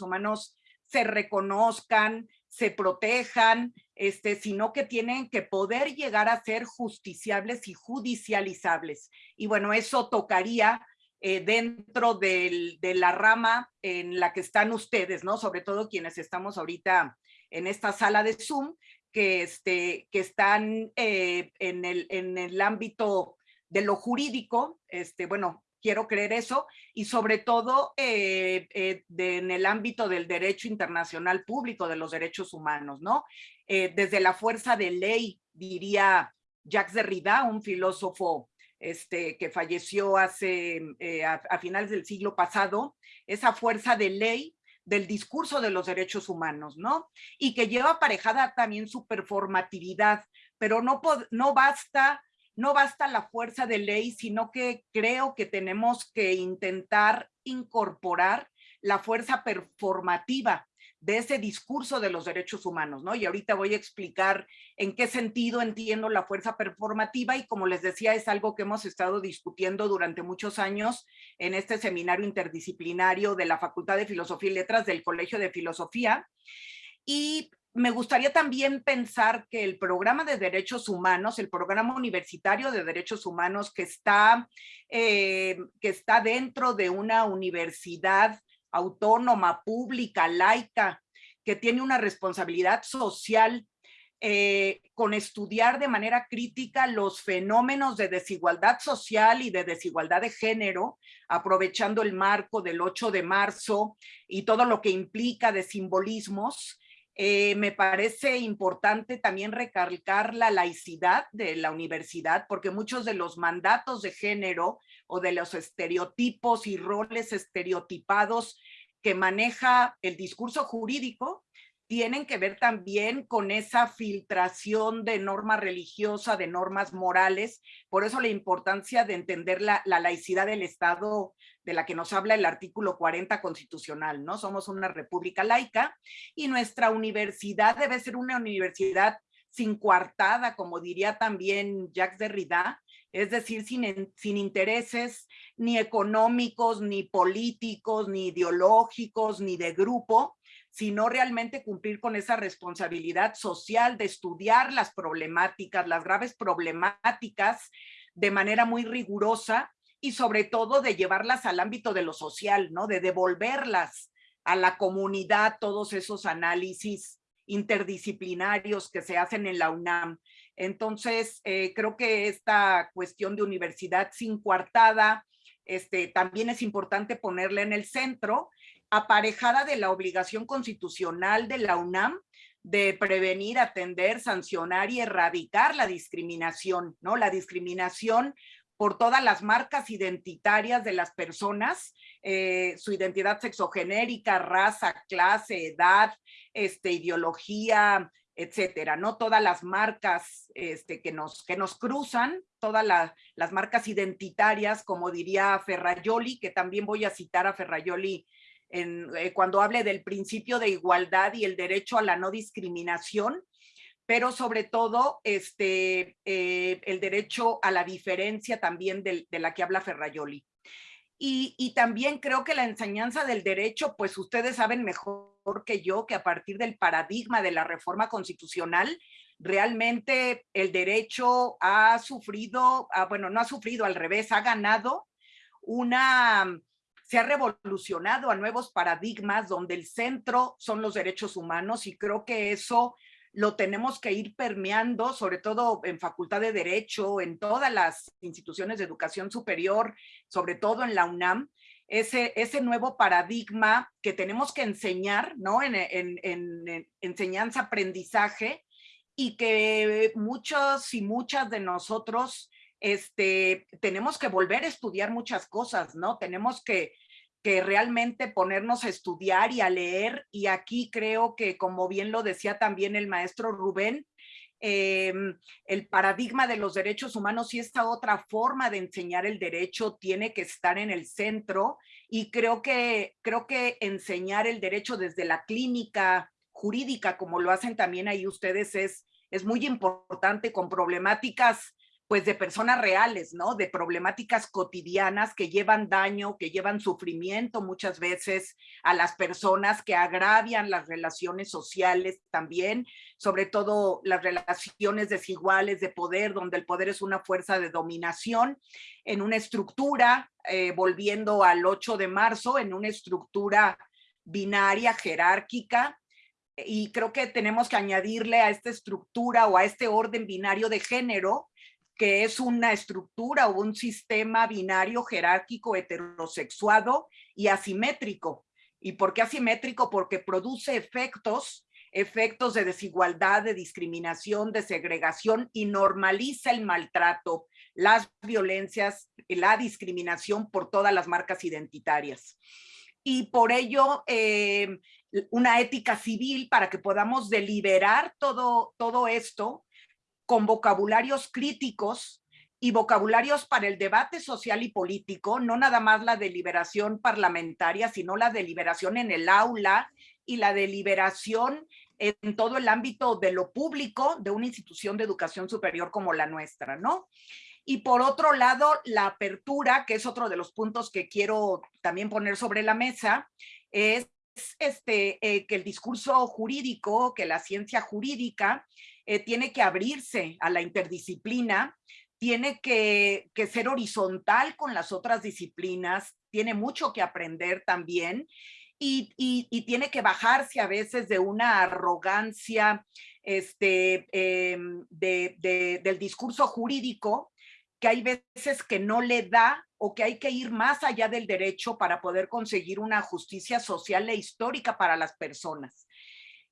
humanos se reconozcan, se protejan, este, sino que tienen que poder llegar a ser justiciables y judicializables. Y bueno, eso tocaría eh, dentro de la rama en la que están ustedes, ¿no? Sobre todo quienes estamos ahorita en esta sala de Zoom, que, este, que están eh, en, el, en el ámbito de lo jurídico, este, bueno, quiero creer eso, y sobre todo eh, eh, en el ámbito del derecho internacional público de los derechos humanos, ¿no? Eh, desde la fuerza de ley, diría Jacques Derrida, un filósofo este, que falleció hace, a, a finales del siglo pasado, esa fuerza de ley del discurso de los derechos humanos, ¿no? Y que lleva aparejada también su performatividad, pero no, no basta no basta la fuerza de ley, sino que creo que tenemos que intentar incorporar la fuerza performativa de ese discurso de los derechos humanos, ¿no? Y ahorita voy a explicar en qué sentido entiendo la fuerza performativa y como les decía, es algo que hemos estado discutiendo durante muchos años en este seminario interdisciplinario de la Facultad de Filosofía y Letras del Colegio de Filosofía. Y me gustaría también pensar que el programa de derechos humanos, el programa universitario de derechos humanos que está, eh, que está dentro de una universidad autónoma, pública, laica, que tiene una responsabilidad social eh, con estudiar de manera crítica los fenómenos de desigualdad social y de desigualdad de género, aprovechando el marco del 8 de marzo y todo lo que implica de simbolismos, eh, me parece importante también recalcar la laicidad de la universidad, porque muchos de los mandatos de género o de los estereotipos y roles estereotipados que maneja el discurso jurídico tienen que ver también con esa filtración de norma religiosa, de normas morales. Por eso la importancia de entender la, la, laicidad del Estado de la que nos habla el artículo 40 constitucional, ¿no? Somos una república laica y nuestra universidad debe ser una universidad sin coartada, como diría también Jacques Derrida, es decir, sin, sin intereses ni económicos, ni políticos, ni ideológicos, ni de grupo, sino realmente cumplir con esa responsabilidad social de estudiar las problemáticas, las graves problemáticas de manera muy rigurosa y sobre todo de llevarlas al ámbito de lo social, ¿no? De devolverlas a la comunidad, todos esos análisis interdisciplinarios que se hacen en la UNAM. Entonces, eh, creo que esta cuestión de universidad sin coartada, este, también es importante ponerla en el centro aparejada de la obligación constitucional de la UNAM de prevenir, atender, sancionar y erradicar la discriminación, ¿no? La discriminación por todas las marcas identitarias de las personas, eh, su identidad sexogenérica, raza, clase, edad, este, ideología, etcétera, ¿no? Todas las marcas este, que, nos, que nos cruzan, todas las marcas identitarias, como diría Ferrayoli, que también voy a citar a Ferrayoli eh, cuando hable del principio de igualdad y el derecho a la no discriminación, pero sobre todo este, eh, el derecho a la diferencia también de, la que habla Ferrayoli. Y, y, también creo que la enseñanza del derecho, pues ustedes saben mejor que yo que a partir del paradigma de la reforma constitucional, realmente el derecho ha sufrido, ah, bueno, no ha sufrido, al revés, ha ganado una se ha revolucionado a nuevos paradigmas donde el centro son los derechos humanos y creo que eso lo tenemos que ir permeando, sobre todo en Facultad de Derecho, en todas las instituciones de educación superior, sobre todo en la UNAM, ese, ese nuevo paradigma que tenemos que enseñar, ¿no? En, en, en enseñanza, aprendizaje, y que muchos y muchas de nosotros este, tenemos que volver a estudiar muchas cosas, ¿no? Tenemos que, que realmente ponernos a estudiar y a leer. Y aquí creo que, como bien lo decía también el maestro Rubén, em, el paradigma de los derechos humanos y esta otra forma de enseñar el derecho tiene que estar en el centro y creo que, creo que enseñar el derecho desde la clínica jurídica, como lo hacen también ahí ustedes, es, es muy importante con problemáticas pues de personas reales, ¿no? De problemáticas cotidianas que llevan daño, que llevan sufrimiento muchas veces a las personas, que agravian las relaciones sociales también, sobre todo las relaciones desiguales de poder, donde el poder es una fuerza de dominación, en una estructura, eh, volviendo al 8 de marzo, en una estructura binaria, jerárquica, y creo que tenemos que añadirle a esta estructura o a este orden binario de género que es una estructura o un sistema binario jerárquico heterosexuado y asimétrico. ¿Y por qué asimétrico? Porque produce efectos, efectos de desigualdad, de discriminación, de segregación y normaliza el maltrato, las violencias, la discriminación por todas las marcas identitarias. Y por ello, eh, una ética civil para que podamos deliberar todo, todo esto con vocabularios críticos y vocabularios para el debate social y político, no nada más la deliberación parlamentaria, sino la deliberación en el aula y la deliberación en todo el ámbito de lo público de una institución de educación superior como la nuestra, ¿no? Y por otro lado, la apertura, que es otro de los puntos que quiero también poner sobre la mesa, es este, eh, que el discurso jurídico, que la ciencia jurídica eh, tiene que abrirse a la interdisciplina, tiene que, ser horizontal con las otras disciplinas, tiene mucho que aprender también y, tiene que bajarse a veces de una arrogancia este, em, del discurso jurídico que hay veces que no le da o que hay que ir más allá del derecho para poder conseguir una justicia social e histórica para las personas.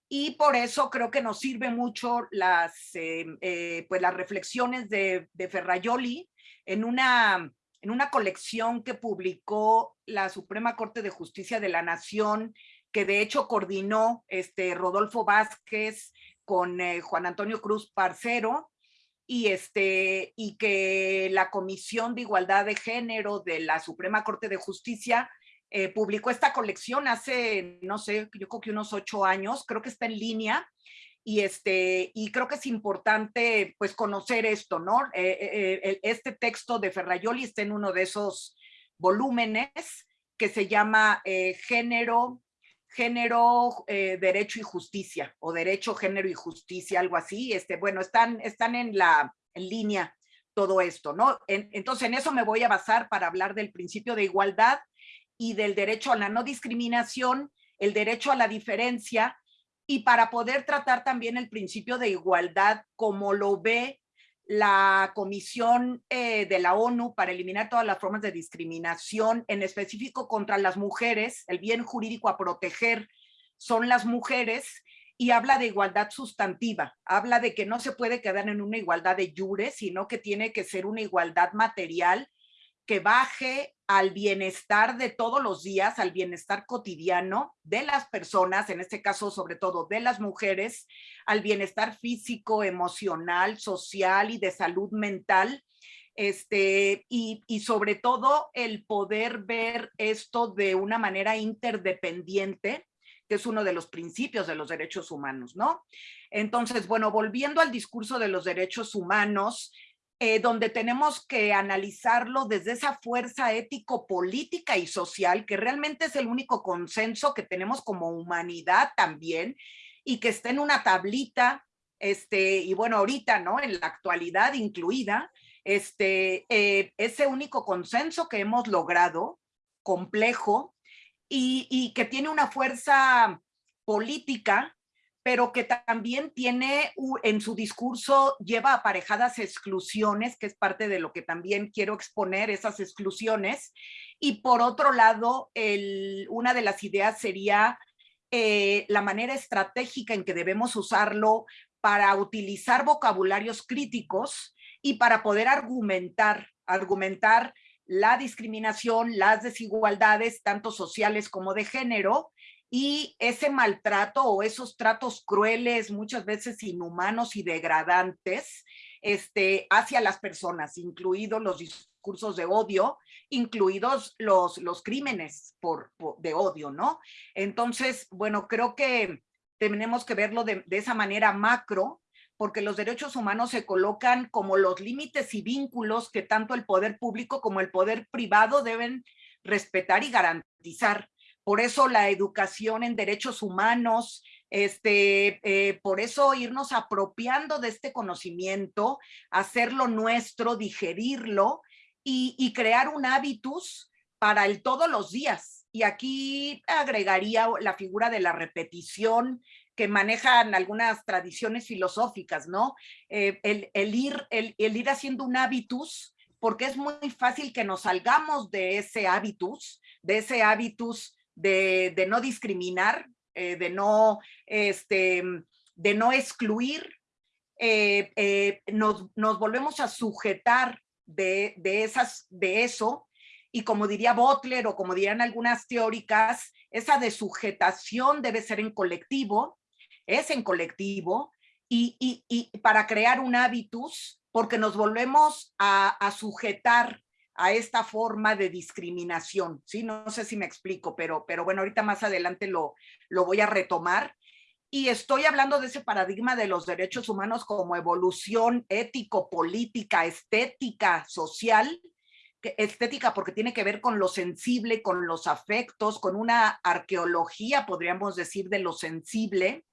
Y por eso creo que nos sirve mucho las, eh, eh, pues las reflexiones de, de Ferrayoli en una, en una colección que publicó la Suprema Corte de Justicia de la Nación, que de hecho coordinó este Rodolfo Vázquez con eh, Juan Antonio Cruz Parcero, y, este, y que la Comisión de Igualdad de Género de la Suprema Corte de Justicia eh, publicó esta colección hace, no sé, yo creo que unos ocho años, creo que está en línea, y, este, y creo que es importante pues conocer esto, ¿no? Eh, eh, este texto de Ferrayoli está en uno de esos volúmenes que se llama Género, Género, Derecho y Justicia, o Derecho, Género y Justicia, algo así. Este, bueno, están, están en, la, en línea todo esto, ¿no? entonces, en eso me voy a basar para hablar del principio de igualdad y del derecho a la no discriminación, el derecho a la diferencia y para poder tratar también el principio de igualdad como lo ve la Comisión eh, de la ONU para eliminar todas las formas de discriminación, en específico contra las mujeres, el bien jurídico a proteger son las mujeres, y habla de igualdad sustantiva, habla de que no se puede quedar en una igualdad de jure, sino que tiene que ser una igualdad material que baje al bienestar de todos los días, al bienestar cotidiano de las personas, en este caso sobre todo de las mujeres, al bienestar físico, emocional, social y de salud mental, este, y, y, sobre todo el poder ver esto de una manera interdependiente, que es uno de los principios de los derechos humanos, ¿no? Entonces, bueno, volviendo al discurso de los derechos humanos, eh, donde tenemos que analizarlo desde esa fuerza ético-política y social, que realmente es el único consenso que tenemos como humanidad también, y que está en una tablita, este, y bueno, ahorita, ¿no? En la actualidad incluida, este, eh, ese único consenso que hemos logrado, complejo, y, y que tiene una fuerza política pero que también tiene en su discurso, lleva aparejadas exclusiones, que es parte de lo que también quiero exponer, esas exclusiones. Y por otro lado, una de las ideas sería eh, la manera estratégica en que debemos usarlo para utilizar vocabularios críticos y para poder argumentar, argumentar la discriminación, las desigualdades, tanto sociales como de género, y ese maltrato o esos tratos crueles, muchas veces inhumanos y degradantes este, hacia las personas, incluidos los discursos de odio, incluidos los, los crímenes por, de odio, ¿no? Entonces, bueno, creo que tenemos que verlo de, de esa manera macro porque los derechos humanos se colocan como los límites y vínculos que tanto el poder público como el poder privado deben respetar y garantizar. Por eso la educación en derechos humanos, este, eh, por eso irnos apropiando de este conocimiento, hacerlo nuestro, digerirlo y, y crear un hábitus para el todos los días. Y aquí agregaría la figura de la repetición, que manejan algunas tradiciones filosóficas, ¿no? Eh, el, ir, el, ir haciendo un hábitus, porque es muy fácil que nos salgamos de ese hábitus, de ese hábitus de, no discriminar, eh, de, no, este, de no excluir, eh, nos, nos, volvemos a sujetar de, de, esas, de eso, y como diría Butler o como dirían algunas teóricas, esa desujetación debe ser en colectivo, es en colectivo y, para crear un hábitus, porque nos volvemos a, sujetar a esta forma de discriminación, ¿sí? No sé si me explico, pero, pero bueno, ahorita más adelante lo, lo voy a retomar. Y estoy hablando de ese paradigma de los derechos humanos como evolución ético, política, estética, social, estética porque tiene que ver con lo sensible, con los afectos, con una arqueología, podríamos decir, de lo sensible,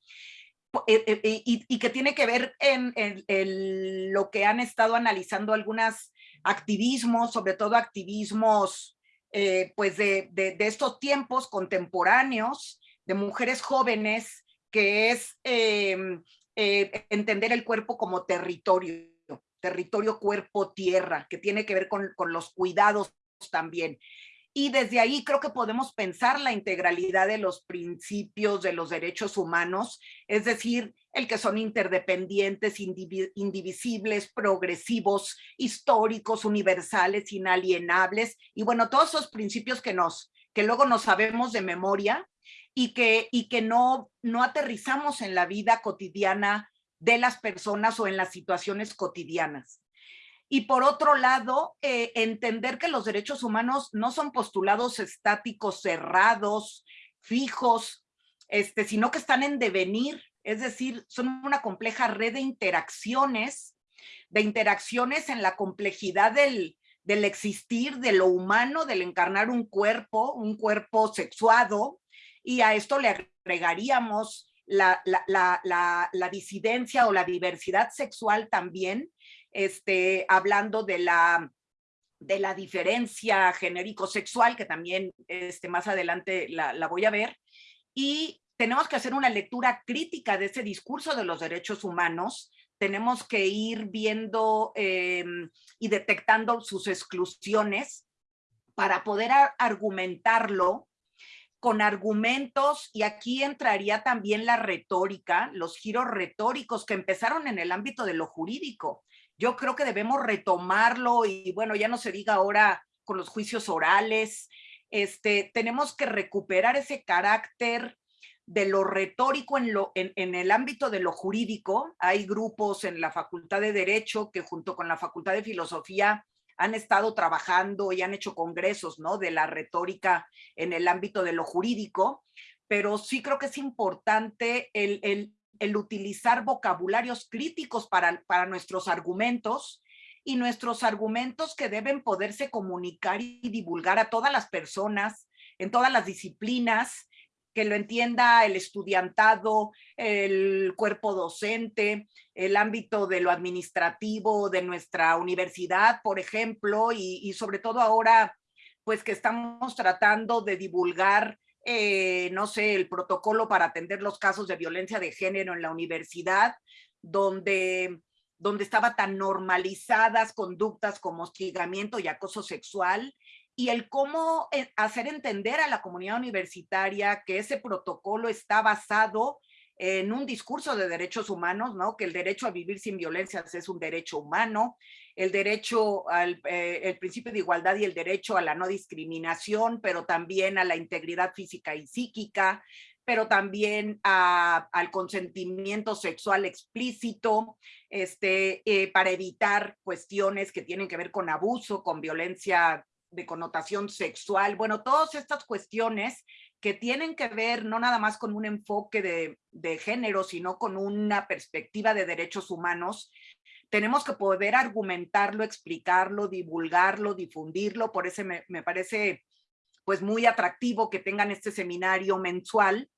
eh, eh, y, que tiene que ver en, lo que han estado analizando algunas activismos, sobre todo activismos pues de, de, estos tiempos contemporáneos, de mujeres jóvenes, que es em, entender el cuerpo como territorio, territorio, cuerpo, tierra, que tiene que ver con, con los cuidados también. Y desde ahí creo que podemos pensar la integralidad de los principios de los derechos humanos, es decir, el que son interdependientes, indivisibles, progresivos, históricos, universales, inalienables, y bueno, todos esos principios que, nos, que luego nos sabemos de memoria y que, y que no, no aterrizamos en la vida cotidiana de las personas o en las situaciones cotidianas. Y por otro lado, eh, entender que los derechos humanos no son postulados estáticos, cerrados, fijos, este, sino que están en devenir, es decir, son una compleja red de interacciones, de interacciones en la complejidad del, del existir, de lo humano, del encarnar un cuerpo, un cuerpo sexuado, y a esto le agregaríamos la, la, la, la, disidencia o la diversidad sexual también, este, hablando de la, de la diferencia genérico-sexual, que también este, más adelante la, voy a ver, y tenemos que hacer una lectura crítica de ese discurso de los derechos humanos, tenemos que ir viendo em, y detectando sus exclusiones para poder argumentarlo con argumentos, y aquí entraría también la retórica, los giros retóricos que empezaron en el ámbito de lo jurídico yo creo que debemos retomarlo y bueno, ya no se diga ahora con los juicios orales, este, tenemos que recuperar ese carácter de lo retórico en, lo, en, en, el ámbito de lo jurídico. Hay grupos en la Facultad de Derecho que junto con la Facultad de Filosofía han estado trabajando y han hecho congresos ¿no? de la retórica en el ámbito de lo jurídico, pero sí creo que es importante el, el, el utilizar vocabularios críticos para, para nuestros argumentos y nuestros argumentos que deben poderse comunicar y divulgar a todas las personas, en todas las disciplinas, que lo entienda el estudiantado, el cuerpo docente, el ámbito de lo administrativo de nuestra universidad, por ejemplo, y, sobre todo ahora, pues que estamos tratando de divulgar eh, no sé, el protocolo para atender los casos de violencia de género en la universidad, donde, donde estaba tan normalizadas conductas como hostigamiento y acoso sexual, y el cómo eh, hacer entender a la comunidad universitaria que ese protocolo está basado en un discurso de derechos humanos, ¿no? que el derecho a vivir sin violencias es un derecho humano, el derecho al eh, el principio de igualdad y el derecho a la no discriminación, pero también a la integridad física y psíquica, pero también al consentimiento sexual explícito, este, eh, para evitar cuestiones que tienen que ver con abuso, con violencia de connotación sexual. Bueno, todas estas cuestiones que tienen que ver no nada más con un enfoque de, de género, sino con una perspectiva de derechos humanos, tenemos que poder argumentarlo, explicarlo, divulgarlo, difundirlo, por eso me, me parece pues muy atractivo que tengan este seminario mensual.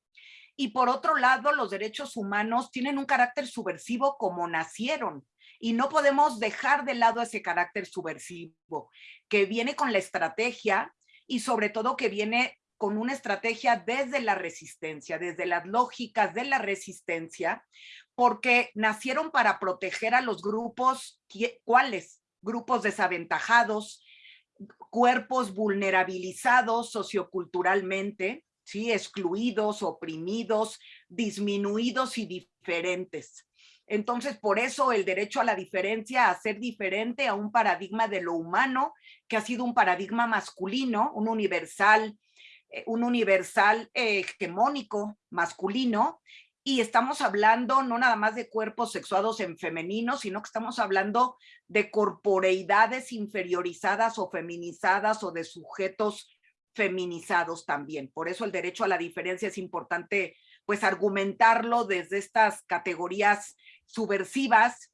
Y por otro lado, los derechos humanos tienen un carácter subversivo como nacieron y no podemos dejar de lado ese carácter subversivo que viene con la estrategia y sobre todo que viene con una estrategia desde la resistencia, desde las lógicas de la resistencia, porque nacieron para proteger a los grupos, ¿cuáles? Grupos desaventajados, cuerpos vulnerabilizados socioculturalmente, ¿sí? excluidos, oprimidos, disminuidos y diferentes. Entonces, por eso el derecho a la diferencia, a ser diferente a un paradigma de lo humano, que ha sido un paradigma masculino, un universal, eh, un universal eh, hegemónico masculino, y estamos hablando no nada más de cuerpos sexuados en femenino, sino que estamos hablando de corporeidades inferiorizadas o feminizadas o de sujetos feminizados también. Por eso el derecho a la diferencia es importante pues argumentarlo desde estas categorías subversivas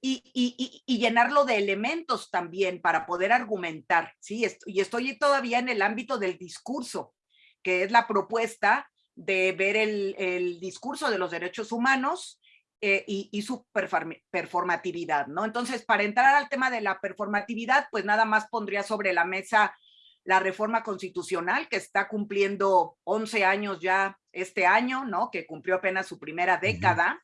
y, y, llenarlo de elementos también para poder argumentar, ¿sí? Y estoy todavía en el ámbito del discurso, que es la propuesta de ver el, discurso de los derechos humanos eh, y, su performatividad, ¿no? Entonces, para entrar al tema de la performatividad, pues nada más pondría sobre la mesa la reforma constitucional que está cumpliendo 11 años ya este año, ¿no? Que cumplió apenas su primera década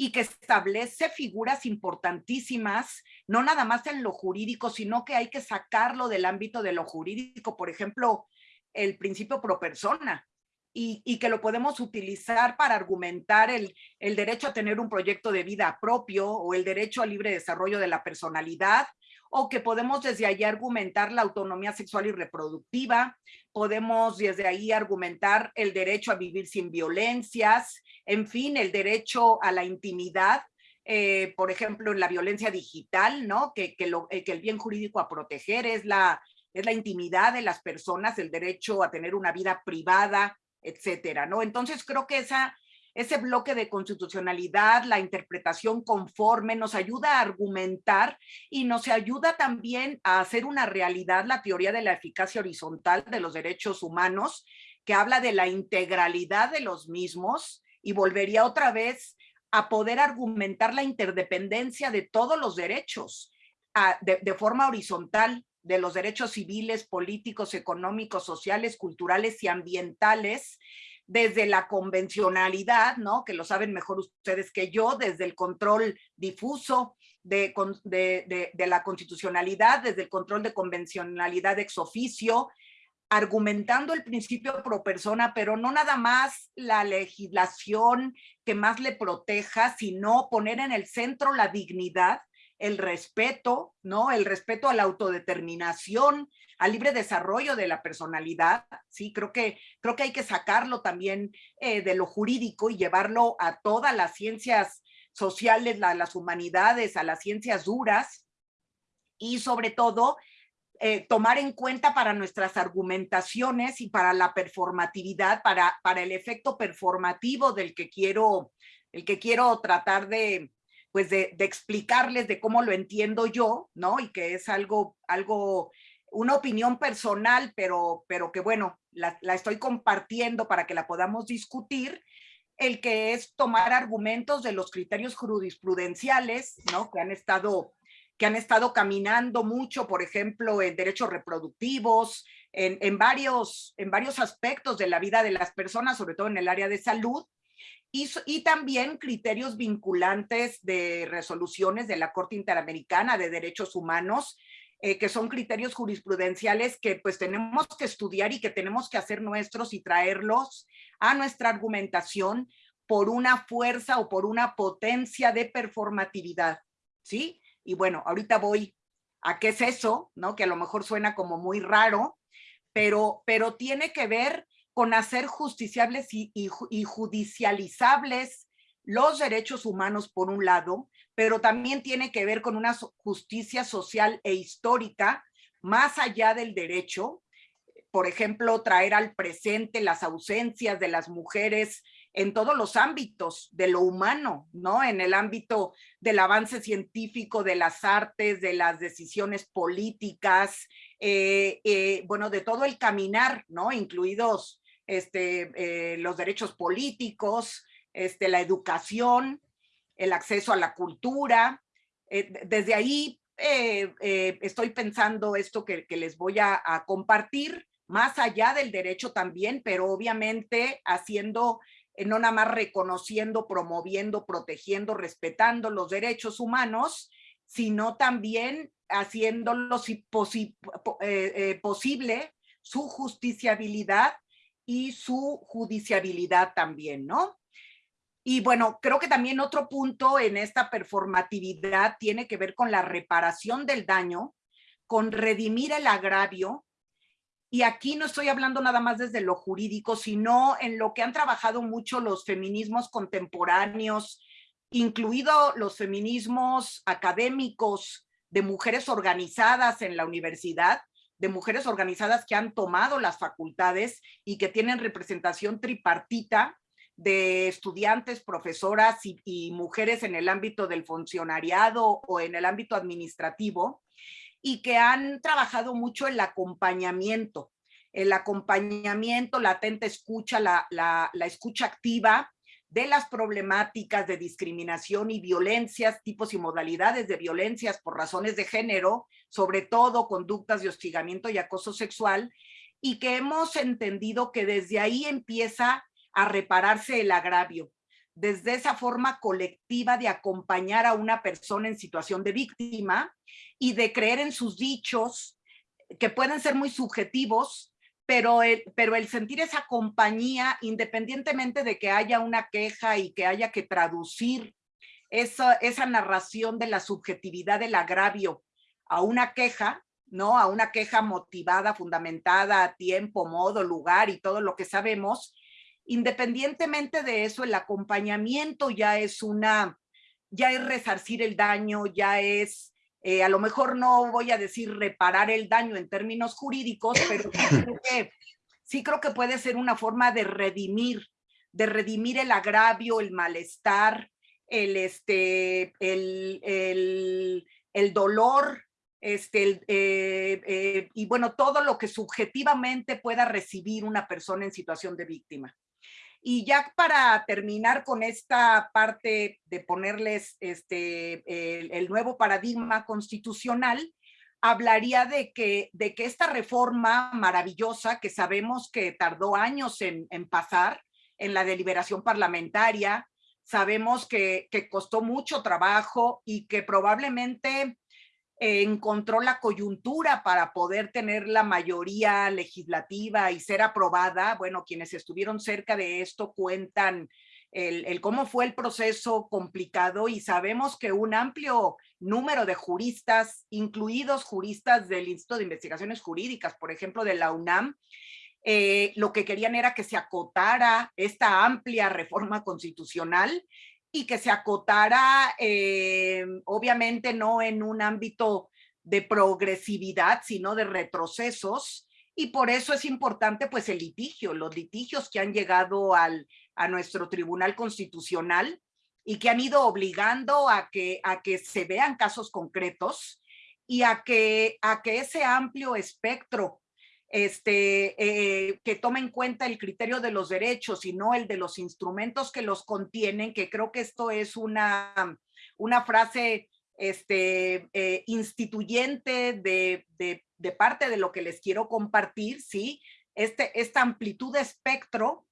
y que establece figuras importantísimas, no nada más en lo jurídico, sino que hay que sacarlo del ámbito de lo jurídico. Por ejemplo, el principio pro persona, y, que lo podemos utilizar para argumentar el, el, derecho a tener un proyecto de vida propio o el derecho al libre desarrollo de la personalidad, o que podemos desde ahí argumentar la autonomía sexual y reproductiva, podemos desde ahí argumentar el derecho a vivir sin violencias, en fin, el derecho a la intimidad, eh, por ejemplo, en la violencia digital, ¿no? Que, eh, que el bien jurídico a proteger es la, es la intimidad de las personas, el derecho a tener una vida privada, etcétera, ¿no? Entonces creo que esa, ese bloque de constitucionalidad, la interpretación conforme, nos ayuda a argumentar y nos ayuda también a hacer una realidad la teoría de la eficacia horizontal de los derechos humanos, que habla de la integralidad de los mismos y volvería otra vez a poder argumentar la interdependencia de todos los derechos de forma horizontal de los derechos civiles, políticos, económicos, sociales, culturales y ambientales, desde la convencionalidad, ¿no? que lo saben mejor ustedes que yo, desde el control difuso de, de, la constitucionalidad, desde el control de convencionalidad ex oficio, argumentando el principio pro persona, pero no nada más la legislación que más le proteja, sino poner en el centro la dignidad el respeto, ¿no? El respeto a la autodeterminación, al libre desarrollo de la personalidad, sí, creo que, creo que hay que sacarlo también eh, de lo jurídico y llevarlo a todas las ciencias sociales, a las humanidades, a las ciencias duras y sobre todo eh, tomar en cuenta para nuestras argumentaciones y para la performatividad, para, para el efecto performativo del que quiero, el que quiero tratar de, pues de, explicarles de cómo lo entiendo yo, ¿no? Y que es algo, algo, una opinión personal, pero, pero que bueno, la, estoy compartiendo para que la podamos discutir, el que es tomar argumentos de los criterios jurisprudenciales, ¿no? Que han estado que han estado caminando mucho, por ejemplo, en derechos reproductivos, en, en, varios, en varios aspectos de la vida de las personas, sobre todo en el área de salud, y, también criterios vinculantes de resoluciones de la Corte Interamericana de Derechos Humanos, eh, que son criterios jurisprudenciales que pues tenemos que estudiar y que tenemos que hacer nuestros y traerlos a nuestra argumentación por una fuerza o por una potencia de performatividad, ¿sí? Y bueno, ahorita voy a qué es eso, ¿no? Que a lo mejor suena como muy raro, pero, pero tiene que ver con hacer justiciables y, judicializables los derechos humanos por un lado, pero también tiene que ver con una justicia social e histórica más allá del derecho, por ejemplo, traer al presente las ausencias de las mujeres en todos los ámbitos de lo humano, ¿no? En el ámbito del avance científico, de las artes, de las decisiones políticas, eh, eh, bueno, de todo el caminar, ¿no? Incluidos este, eh, los derechos políticos, este, la educación, el acceso a la cultura. desde ahí estoy pensando esto que, les voy a compartir, más allá del derecho también, pero obviamente haciendo eh, no nada más reconociendo, promoviendo, protegiendo, respetando los derechos humanos, sino también haciéndolo eh, eh, posible su justiciabilidad y su judiciabilidad también, ¿no? Y bueno, creo que también otro punto en esta performatividad tiene que ver con la reparación del daño, con redimir el agravio y aquí no estoy hablando nada más desde lo jurídico, sino en lo que han trabajado mucho los feminismos contemporáneos, incluido los feminismos académicos de mujeres organizadas en la universidad, de mujeres organizadas que han tomado las facultades y que tienen representación tripartita de estudiantes, profesoras y, mujeres en el ámbito del funcionariado o en el ámbito administrativo y que han trabajado mucho el acompañamiento, el acompañamiento, la atenta escucha, la, la, escucha activa de las problemáticas de discriminación y violencias, tipos y modalidades de violencias por razones de género, sobre todo conductas de hostigamiento y acoso sexual, y que hemos entendido que desde ahí empieza a repararse el agravio, desde esa forma colectiva de acompañar a una persona en situación de víctima y de creer en sus dichos, que pueden ser muy subjetivos, pero el, pero el sentir esa compañía, independientemente de que haya una queja y que haya que traducir esa, esa narración de la subjetividad del agravio a una queja, ¿no? A una queja motivada, fundamentada, a tiempo, modo, lugar y todo lo que sabemos, Independientemente de eso, el acompañamiento ya es una, ya es resarcir el daño, ya es, eh, a lo mejor no voy a decir reparar el daño en términos jurídicos, pero sí creo que, puede ser una forma de redimir, de redimir el agravio, el malestar, el, este, el, el, dolor, este, eh, eh, y bueno, todo lo que subjetivamente pueda recibir una persona en situación de víctima. Y ya para terminar con esta parte de ponerles este, el, nuevo paradigma constitucional, hablaría de que, de que esta reforma maravillosa que sabemos que tardó años en, pasar en la deliberación parlamentaria, sabemos que, que, costó mucho trabajo y que probablemente encontró la coyuntura para poder tener la mayoría legislativa y ser aprobada. Bueno, quienes estuvieron cerca de esto cuentan el, cómo fue el proceso complicado y sabemos que un amplio número de juristas, incluidos juristas del Instituto de Investigaciones Jurídicas, por ejemplo, de la UNAM, eh, lo que querían era que se acotara esta amplia reforma constitucional y que se acotara, eh, obviamente no en un ámbito de progresividad, sino de retrocesos, y por eso es importante pues el litigio, los litigios que han llegado al, a nuestro Tribunal Constitucional y que han ido obligando a que, a que se vean casos concretos y a que, a que ese amplio espectro este, eh, que tome en cuenta el criterio de los derechos y no el de los instrumentos que los contienen, que creo que esto es una, una frase este, eh, instituyente de, de, parte de lo que les quiero compartir, ¿sí? Este, esta amplitud de espectro,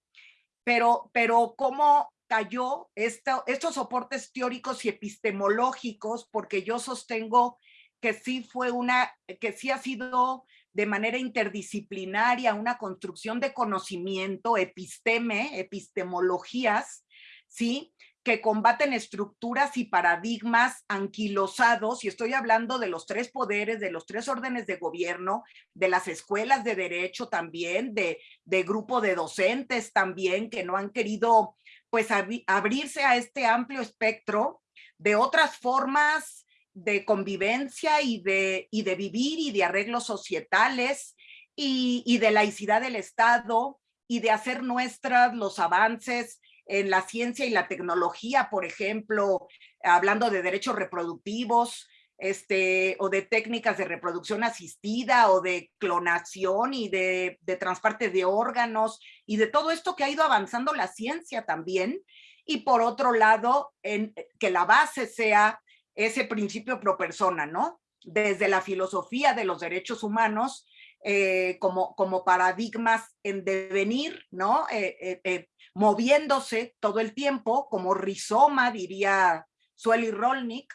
pero, pero cómo cayó esto, estos soportes teóricos y epistemológicos, porque yo sostengo que sí fue una, que sí ha sido de manera interdisciplinaria, una construcción de conocimiento, episteme, epistemologías, ¿sí? que combaten estructuras y paradigmas anquilosados, y estoy hablando de los tres poderes, de los tres órdenes de gobierno, de las escuelas de derecho también, de, de grupo de docentes también, que no han querido pues abrirse a este amplio espectro de otras formas de convivencia y de, y de vivir y de arreglos societales y, y de laicidad del Estado y de hacer nuestras los avances en la ciencia y la tecnología, por ejemplo, hablando de derechos reproductivos, este, o de técnicas de reproducción asistida o de clonación y de, de transporte de órganos y de todo esto que ha ido avanzando la ciencia también. Y por otro lado, en, que la base sea ese principio pro persona, ¿no? Desde la filosofía de los derechos humanos eh, como, como paradigmas en devenir, ¿no? Eh, eh, moviéndose todo el tiempo, como rizoma, diría Sueli Rolnik,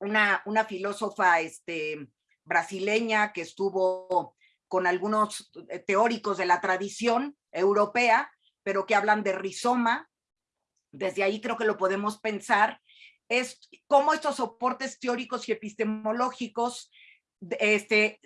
una, una filósofa este, brasileña que estuvo con algunos teóricos de la tradición europea, pero que hablan de rizoma. Desde ahí creo que lo podemos pensar. Es cómo estos soportes teóricos y epistemológicos este,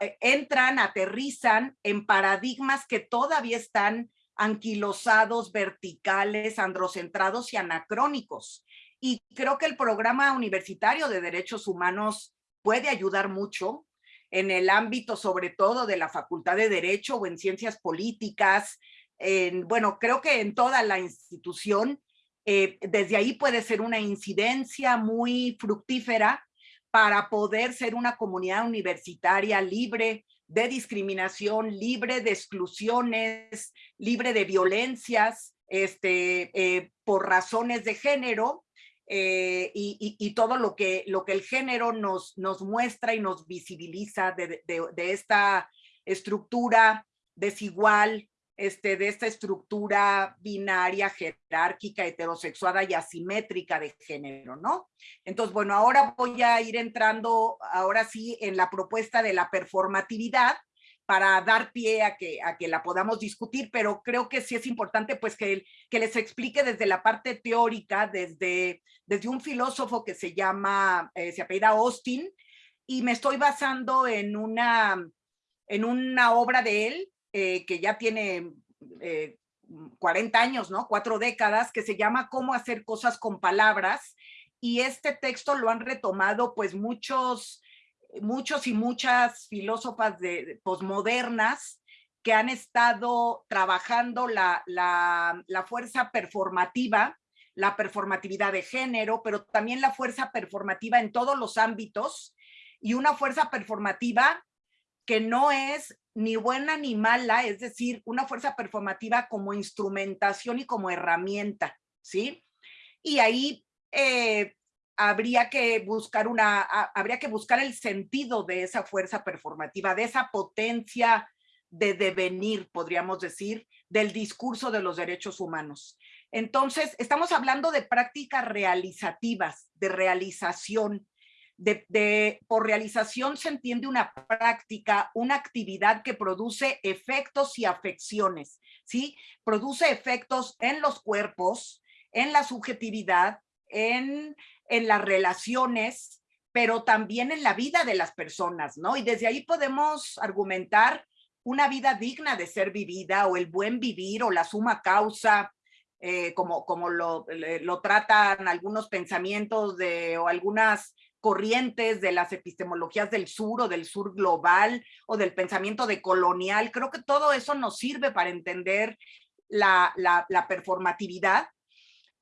eh, entran, aterrizan en paradigmas que todavía están anquilosados, verticales, androcentrados y anacrónicos. Y creo que el programa universitario de derechos humanos puede ayudar mucho en el ámbito sobre todo de la Facultad de Derecho o en ciencias políticas. En, bueno, creo que en toda la institución, eh, desde ahí puede ser una incidencia muy fructífera para poder ser una comunidad universitaria libre de discriminación, libre de exclusiones, libre de violencias este, eh, por razones de género eh, y, todo lo que, lo que el género nos, nos muestra y nos visibiliza de, esta estructura desigual, este, de esta estructura binaria, jerárquica, heterosexuada y asimétrica de género, ¿no? Entonces, bueno, ahora voy a ir entrando, ahora sí, en la propuesta de la performatividad, para dar pie a que, a que la podamos discutir, pero creo que sí es importante pues que, que les explique desde la parte teórica, desde, desde un filósofo que se llama, eh, se apellida Austin, y me estoy basando en una, en una obra de él, eh, que ya tiene 40 eh, años, ¿no? Cuatro décadas, que se llama Cómo hacer cosas con palabras, y este texto lo han retomado pues muchos muchos y muchas filósofas de, posmodernas que han estado trabajando la, la, fuerza performativa, la performatividad de género, pero también la fuerza performativa en todos los ámbitos y una fuerza performativa que no es ni buena ni mala, es decir, una fuerza performativa como instrumentación y como herramienta, ¿sí? Y ahí eh, habría que buscar una, habría que buscar el sentido de esa fuerza performativa, de esa potencia de devenir, podríamos decir, del discurso de los derechos humanos. Entonces, estamos hablando de prácticas realizativas, de realización. De, por realización se entiende una práctica, una actividad que produce efectos y afecciones, ¿sí? Produce efectos en los cuerpos, en la subjetividad, en en las relaciones, pero también en la vida de las personas, ¿no? Y desde ahí podemos argumentar una vida digna de ser vivida o el buen vivir o la suma causa, eh, como, como lo, lo, tratan algunos pensamientos de, o algunas corrientes de las epistemologías del sur o del sur global o del pensamiento de colonial. Creo que todo eso nos sirve para entender la, la, la performatividad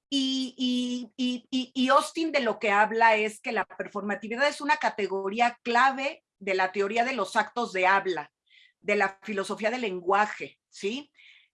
y, y, Austin de lo que habla es que la performatividad es una categoría clave de la teoría de los actos de habla, de la filosofía del lenguaje, ¿sí?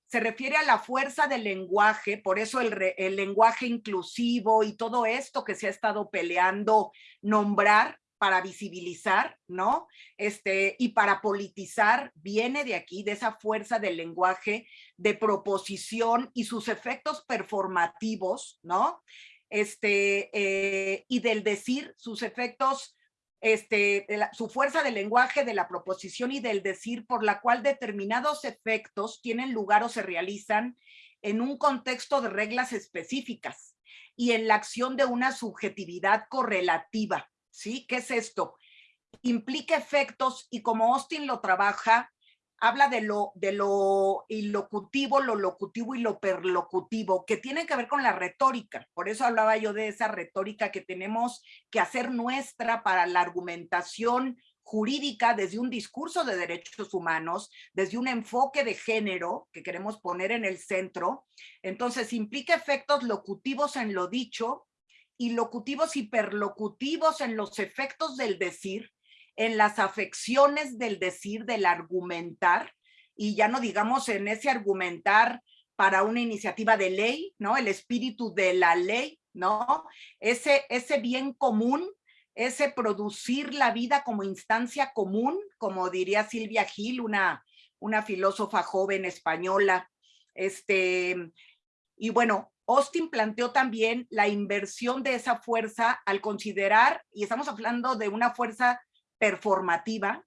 Se refiere a la fuerza del lenguaje, por eso el, lenguaje inclusivo y todo esto que se ha estado peleando nombrar para visibilizar, ¿no? Este, y para politizar, viene de aquí, de esa fuerza del lenguaje, de proposición y sus efectos performativos, ¿no? Este, eh, y del decir, sus efectos, este, su fuerza del lenguaje, de la proposición y del decir, por la cual determinados efectos tienen lugar o se realizan en un contexto de reglas específicas y en la acción de una subjetividad correlativa, ¿sí? ¿Qué es esto? Implica efectos y como Austin lo trabaja, habla de lo, de lo ilocutivo, lo locutivo y lo perlocutivo, que tienen que ver con la retórica. Por eso hablaba yo de esa retórica que tenemos que hacer nuestra para la argumentación jurídica desde un discurso de derechos humanos, desde un enfoque de género que queremos poner en el centro. Entonces implica efectos locutivos en lo dicho y locutivos hiperlocutivos en los efectos del decir, en las afecciones del decir, del argumentar, y ya no digamos en ese argumentar para una iniciativa de ley, ¿no? El espíritu de la ley, ¿no? Ese, ese bien común, ese producir la vida como instancia común, como diría Silvia Gil, una, una filósofa joven española. Este, y bueno, Austin planteó también la inversión de esa fuerza al considerar, y estamos hablando de una fuerza performativa,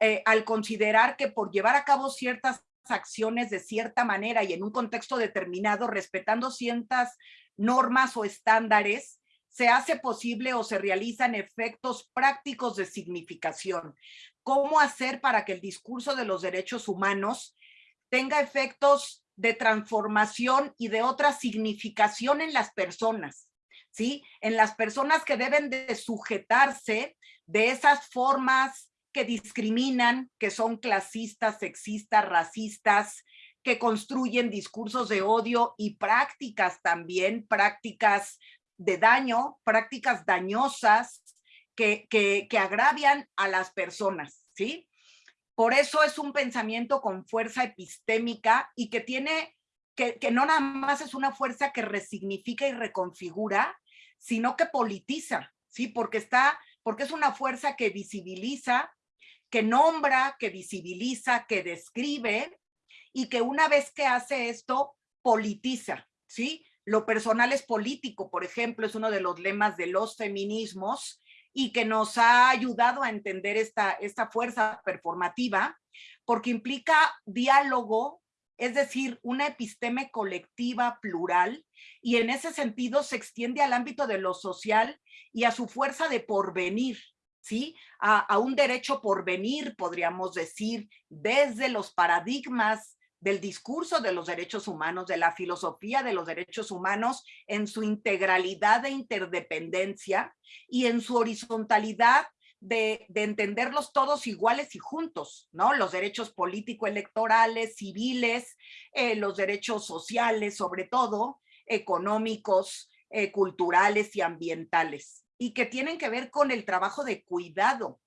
eh, al considerar que por llevar a cabo ciertas acciones de cierta manera y en un contexto determinado, respetando ciertas normas o estándares, se hace posible o se realizan efectos prácticos de significación. ¿Cómo hacer para que el discurso de los derechos humanos tenga efectos de transformación y de otra significación en las personas? ¿Sí? En las personas que deben de sujetarse de esas formas que discriminan, que son clasistas, sexistas, racistas, que construyen discursos de odio y prácticas también, prácticas de daño, prácticas dañosas que, que, que agravian a las personas, ¿sí? Por eso es un pensamiento con fuerza epistémica y que tiene, que, que no nada más es una fuerza que resignifica y reconfigura, sino que politiza, ¿sí? Porque está, porque es una fuerza que visibiliza, que nombra, que visibiliza, que describe y que una vez que hace esto, politiza, ¿sí? Lo personal es político, por ejemplo, es uno de los lemas de los feminismos y que nos ha ayudado a entender esta, esta fuerza performativa porque implica diálogo, es decir, una episteme colectiva plural y en ese sentido se extiende al ámbito de lo social y a su fuerza de porvenir, ¿sí? A, un derecho por venir, podríamos decir, desde los paradigmas del discurso de los derechos humanos, de la filosofía de los derechos humanos en su integralidad de interdependencia y en su horizontalidad de, entenderlos todos iguales y juntos, ¿no? Los derechos político-electorales, civiles, eh, los derechos sociales, sobre todo, económicos, eh, culturales y ambientales y que tienen que ver con el trabajo de cuidado,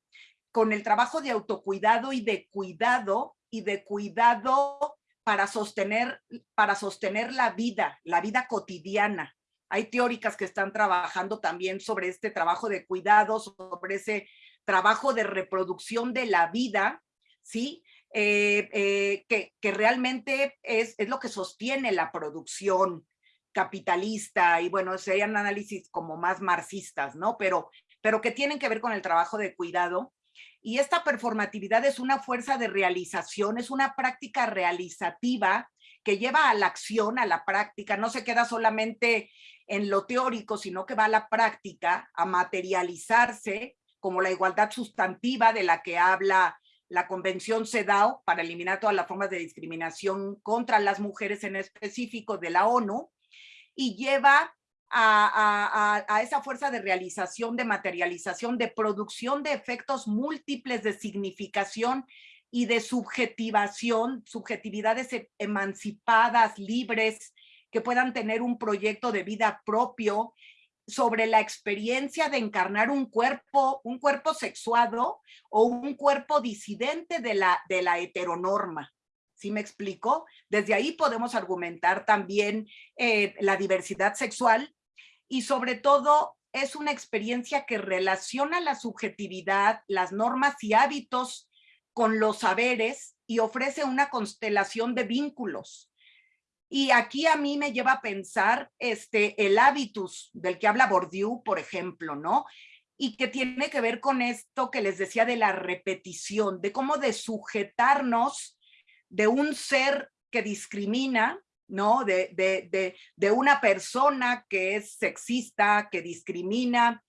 con el trabajo de autocuidado y de cuidado y de cuidado para sostener, para sostener la vida, la vida cotidiana. Hay teóricas que están trabajando también sobre este trabajo de cuidado, sobre ese trabajo de reproducción de la vida, ¿sí? Eh, eh, que, que, realmente es, es lo que sostiene la producción, capitalista y bueno, serían análisis como más marxistas, ¿no? Pero, pero que tienen que ver con el trabajo de cuidado. Y esta performatividad es una fuerza de realización, es una práctica realizativa que lleva a la acción, a la práctica, no se queda solamente en lo teórico, sino que va a la práctica, a materializarse como la igualdad sustantiva de la que habla la Convención CEDAW para eliminar todas las formas de discriminación contra las mujeres en específico de la ONU, y lleva a, esa fuerza de realización, de materialización, de producción de efectos múltiples de significación y de subjetivación, subjetividades e, emancipadas, libres, que puedan tener un proyecto de vida propio sobre la experiencia de encarnar un cuerpo, un cuerpo sexuado o un cuerpo disidente de la, de la heteronorma. ¿sí me explico? Desde ahí podemos argumentar también eh, la diversidad sexual y sobre todo es una experiencia que relaciona la subjetividad, las normas y hábitos con los saberes y ofrece una constelación de vínculos. Y aquí a mí me lleva a pensar este, el hábitus del que habla Bourdieu, por ejemplo, ¿no? Y que tiene que ver con esto que les decía de la repetición, de cómo de sujetarnos de un ser que discrimina, ¿no? De, de, de, una persona que es sexista, que discrimina,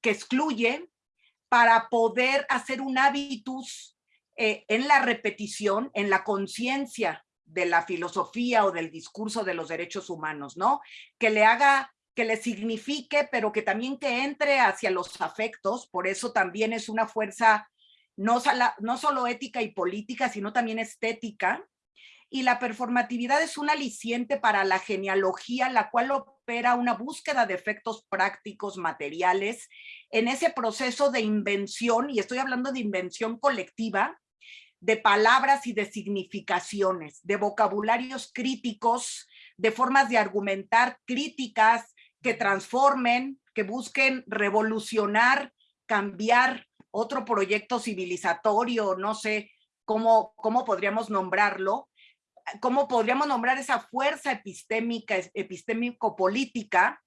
que excluye, para poder hacer un hábitus eh, en la repetición, en la conciencia de la filosofía o del discurso de los derechos humanos, ¿no? Que le haga, que le signifique, pero que también que entre hacia los afectos, por eso también es una fuerza no, no solo ética y política, sino también estética. Y la performatividad es un aliciente para la genealogía, la cual opera una búsqueda de efectos prácticos, materiales, en ese proceso de invención, y estoy hablando de invención colectiva, de palabras y de significaciones, de vocabularios críticos, de formas de argumentar críticas que transformen, que busquen revolucionar, cambiar otro proyecto civilizatorio, no sé cómo, cómo podríamos nombrarlo, cómo podríamos nombrar esa fuerza epistémica, epistémico-política,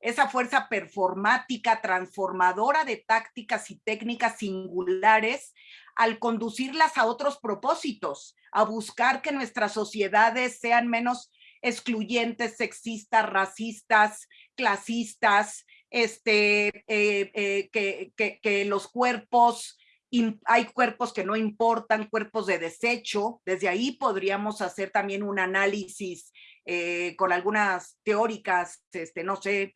esa fuerza performática, transformadora de tácticas y técnicas singulares al conducirlas a otros propósitos, a buscar que nuestras sociedades sean menos excluyentes, sexistas, racistas, clasistas, este, eh, eh, que, que, los cuerpos, hay cuerpos que no importan, cuerpos de desecho, desde ahí podríamos hacer también un análisis eh, con algunas teóricas, este, no sé,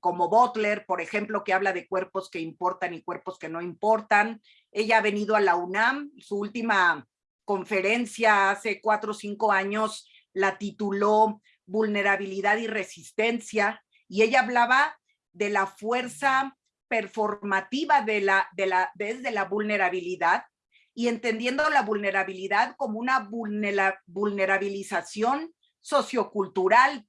como Butler, por ejemplo, que habla de cuerpos que importan y cuerpos que no importan. Ella ha venido a la UNAM, su última conferencia hace cuatro o cinco años la tituló Vulnerabilidad y Resistencia, y ella hablaba de la fuerza performativa de la, de la, desde la vulnerabilidad y entendiendo la vulnerabilidad como una vulnerabilización sociocultural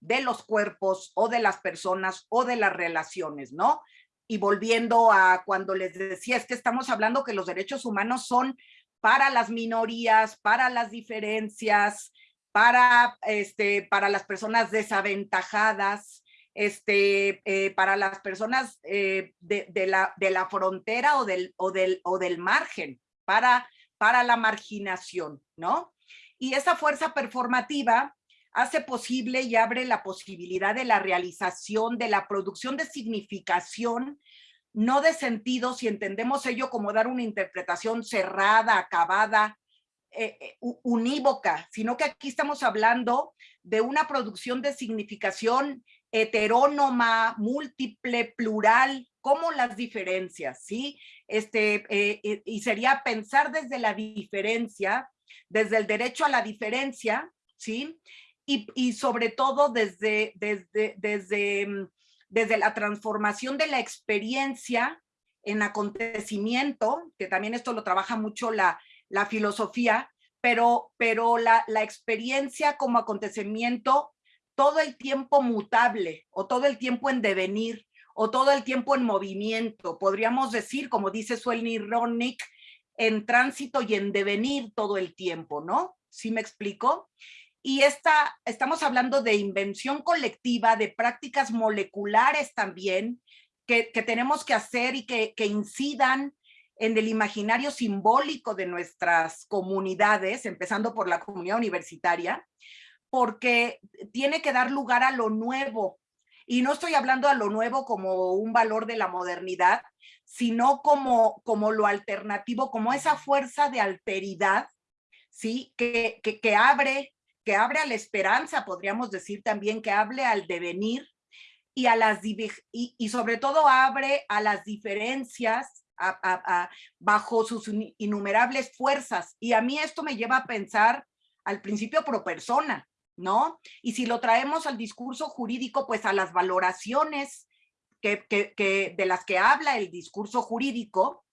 de los cuerpos o de las personas o de las relaciones, ¿no? Y volviendo a cuando les decía, es que estamos hablando que los derechos humanos son para las minorías, para las diferencias, para, este, para las personas desaventajadas, este, eh, para las personas eh, de, la, de la frontera o del, o del, o del margen, para, para la marginación, ¿no? Y esa fuerza performativa hace posible y abre la posibilidad de la realización, de la producción de significación, no de sentido, si entendemos ello como dar una interpretación cerrada, acabada, eh, eh, unívoca, sino que aquí estamos hablando de una producción de significación heterónoma, múltiple, plural, como las diferencias, ¿sí? Este, eh, y sería pensar desde la diferencia, desde el derecho a la diferencia, ¿sí? Y, y sobre todo desde, desde, desde, mm, desde la transformación de la experiencia en acontecimiento, que también esto lo trabaja mucho la, la filosofía, pero, pero la, la experiencia como acontecimiento todo el tiempo mutable o todo el tiempo en devenir o todo el tiempo en movimiento. Podríamos decir, como dice Suelny Ronick, en tránsito y en devenir todo el tiempo, ¿no? ¿Sí me explico? Y esta, estamos hablando de invención colectiva, de prácticas moleculares también, que, que tenemos que hacer y que, que incidan en el imaginario simbólico de nuestras comunidades, empezando por la comunidad universitaria, porque tiene que dar lugar a lo nuevo. Y no estoy hablando a lo nuevo como un valor de la modernidad, sino como, como lo alternativo, como esa fuerza de alteridad, ¿sí? Que, que, abre, que abre a la esperanza, podríamos decir también, que hable al devenir y, a las, y, y sobre todo abre a las diferencias bajo sus innumerables fuerzas. Y a mí esto me lleva a pensar al principio pro persona, ¿no? Y si lo traemos al discurso jurídico, pues a las valoraciones que, de las que habla el discurso jurídico.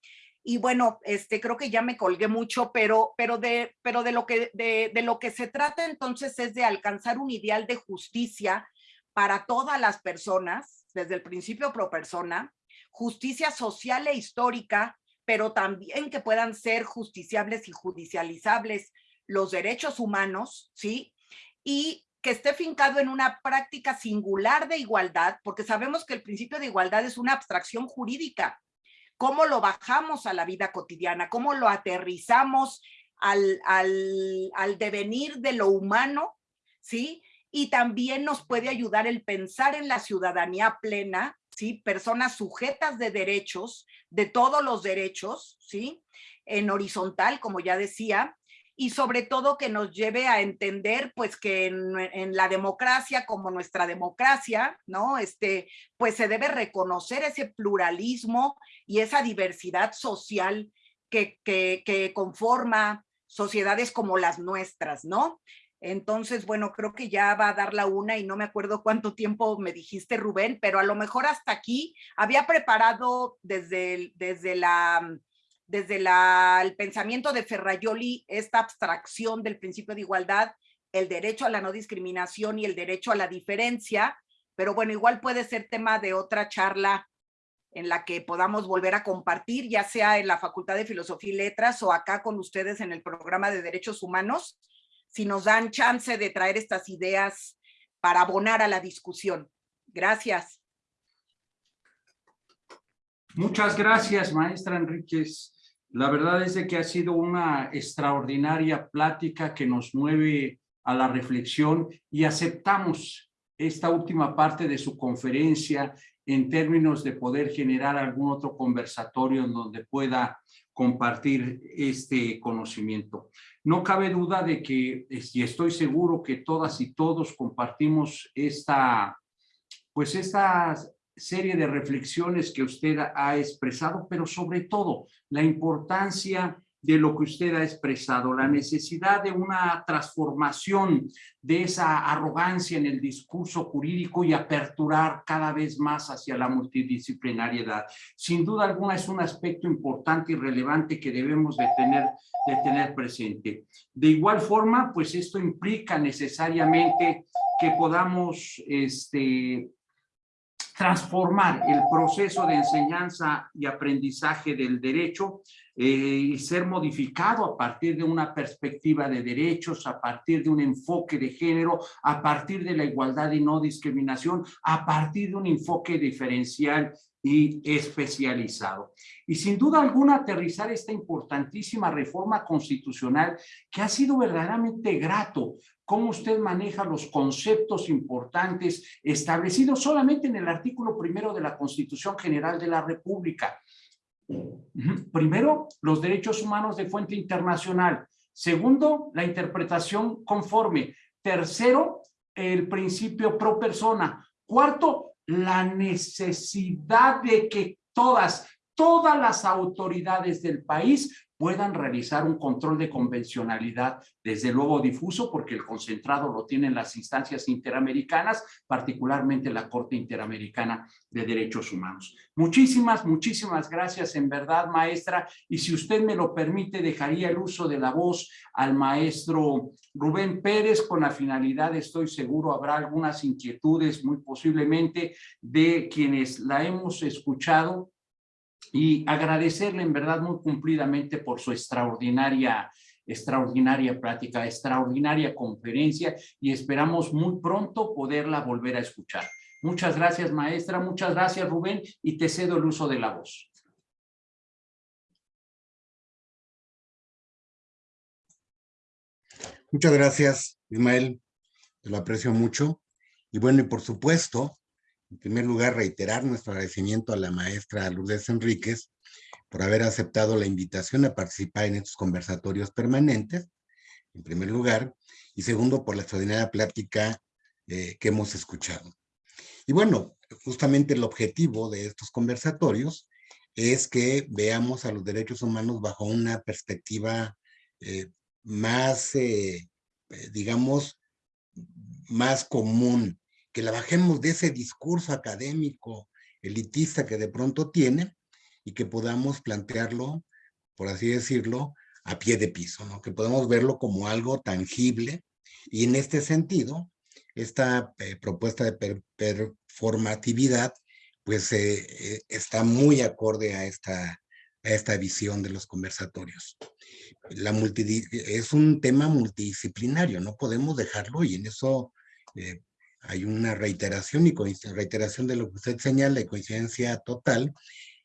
Y bueno, este, creo que ya me colgué mucho, pero, pero, de, pero de, lo que, de lo que se trata entonces es de alcanzar un ideal de justicia para todas las personas, desde el principio pro persona, justicia social e histórica, pero también que puedan ser justiciables y judicializables los derechos humanos, ¿sí? Y que esté fincado en una práctica singular de igualdad, porque sabemos que el principio de igualdad es una abstracción jurídica. ¿Cómo lo bajamos a la vida cotidiana? ¿Cómo lo aterrizamos al, al, al devenir de lo humano? ¿Sí? Y también nos puede ayudar el pensar en la ciudadanía plena ¿sí? Personas sujetas de derechos, de todos los derechos, ¿sí? En horizontal, como ya decía, y sobre todo que nos lleve a entender pues que en, la democracia como nuestra democracia, ¿no? Este, pues se debe reconocer ese pluralismo y esa diversidad social que, que, que conforma sociedades como las nuestras, ¿no? Entonces, bueno, creo que ya va a dar la una y no me acuerdo cuánto tiempo me dijiste, Rubén, pero a lo mejor hasta aquí había preparado desde, desde la desde el pensamiento de Ferrayoli, esta abstracción del principio de igualdad, el derecho a la no discriminación y el derecho a la diferencia, pero bueno, igual puede ser tema de otra charla en la que podamos volver a compartir, ya sea en la Facultad de Filosofía y Letras o acá con ustedes en el programa de Derechos Humanos, si nos dan chance de traer estas ideas para abonar a la discusión. Gracias. Muchas gracias, maestra Enríquez. La verdad es de que ha sido una extraordinaria plática que nos mueve a la reflexión y aceptamos esta última parte de su conferencia en términos de poder generar algún otro conversatorio en donde pueda compartir este conocimiento. No cabe duda de que, y estoy seguro que todas y todos compartimos esta, pues estas serie de reflexiones que usted ha expresado, pero sobre todo la importancia de lo que usted ha expresado, la necesidad de una transformación de esa arrogancia en el discurso jurídico y aperturar cada vez más hacia la multidisciplinariedad. Sin duda alguna es un aspecto importante y relevante que debemos de tener, de tener presente. De igual forma, pues esto implica necesariamente que podamos este, transformar el proceso de enseñanza y aprendizaje del derecho eh, y ser modificado a partir de una perspectiva de derechos, a partir de un enfoque de género, a partir de la igualdad y no discriminación, a partir de un enfoque diferencial y especializado. Y sin duda alguna aterrizar esta importantísima reforma constitucional que ha sido verdaderamente grato cómo usted maneja los conceptos importantes establecidos solamente en el artículo primero de la Constitución General de la República. Primero, los derechos humanos de fuente internacional. Segundo, la interpretación conforme. Tercero, el principio pro persona. Cuarto, la necesidad de que todas, todas las autoridades del país puedan realizar un control de convencionalidad, desde luego difuso, porque el concentrado lo tienen las instancias interamericanas, particularmente la Corte Interamericana de Derechos Humanos. Muchísimas, muchísimas gracias en verdad, maestra, y si usted me lo permite, dejaría el uso de la voz al maestro Rubén Pérez, con la finalidad, estoy seguro, habrá algunas inquietudes, muy posiblemente, de quienes la hemos escuchado, y agradecerle en verdad muy cumplidamente por su extraordinaria extraordinaria plática, extraordinaria conferencia y esperamos muy pronto poderla volver a escuchar. Muchas gracias, maestra. Muchas gracias, Rubén, y te cedo el uso de la voz. Muchas gracias, Ismael. Te lo aprecio mucho. Y bueno, y por supuesto, en primer lugar, reiterar nuestro agradecimiento a la maestra Lourdes Enríquez por haber aceptado la invitación a participar en estos conversatorios permanentes, en primer lugar, y segundo, por la extraordinaria plática eh, que hemos escuchado. Y bueno, justamente el objetivo de estos conversatorios es que veamos a los derechos humanos bajo una perspectiva eh, más, eh, digamos, más común, que la bajemos de ese discurso académico elitista que de pronto tiene y que podamos plantearlo, por así decirlo, a pie de piso, ¿no? que podamos verlo como algo tangible y en este sentido, esta eh, propuesta de performatividad pues eh, eh, está muy acorde a esta, a esta visión de los conversatorios. La es un tema multidisciplinario, no podemos dejarlo y en eso hay una reiteración y reiteración de lo que usted señala y coincidencia total,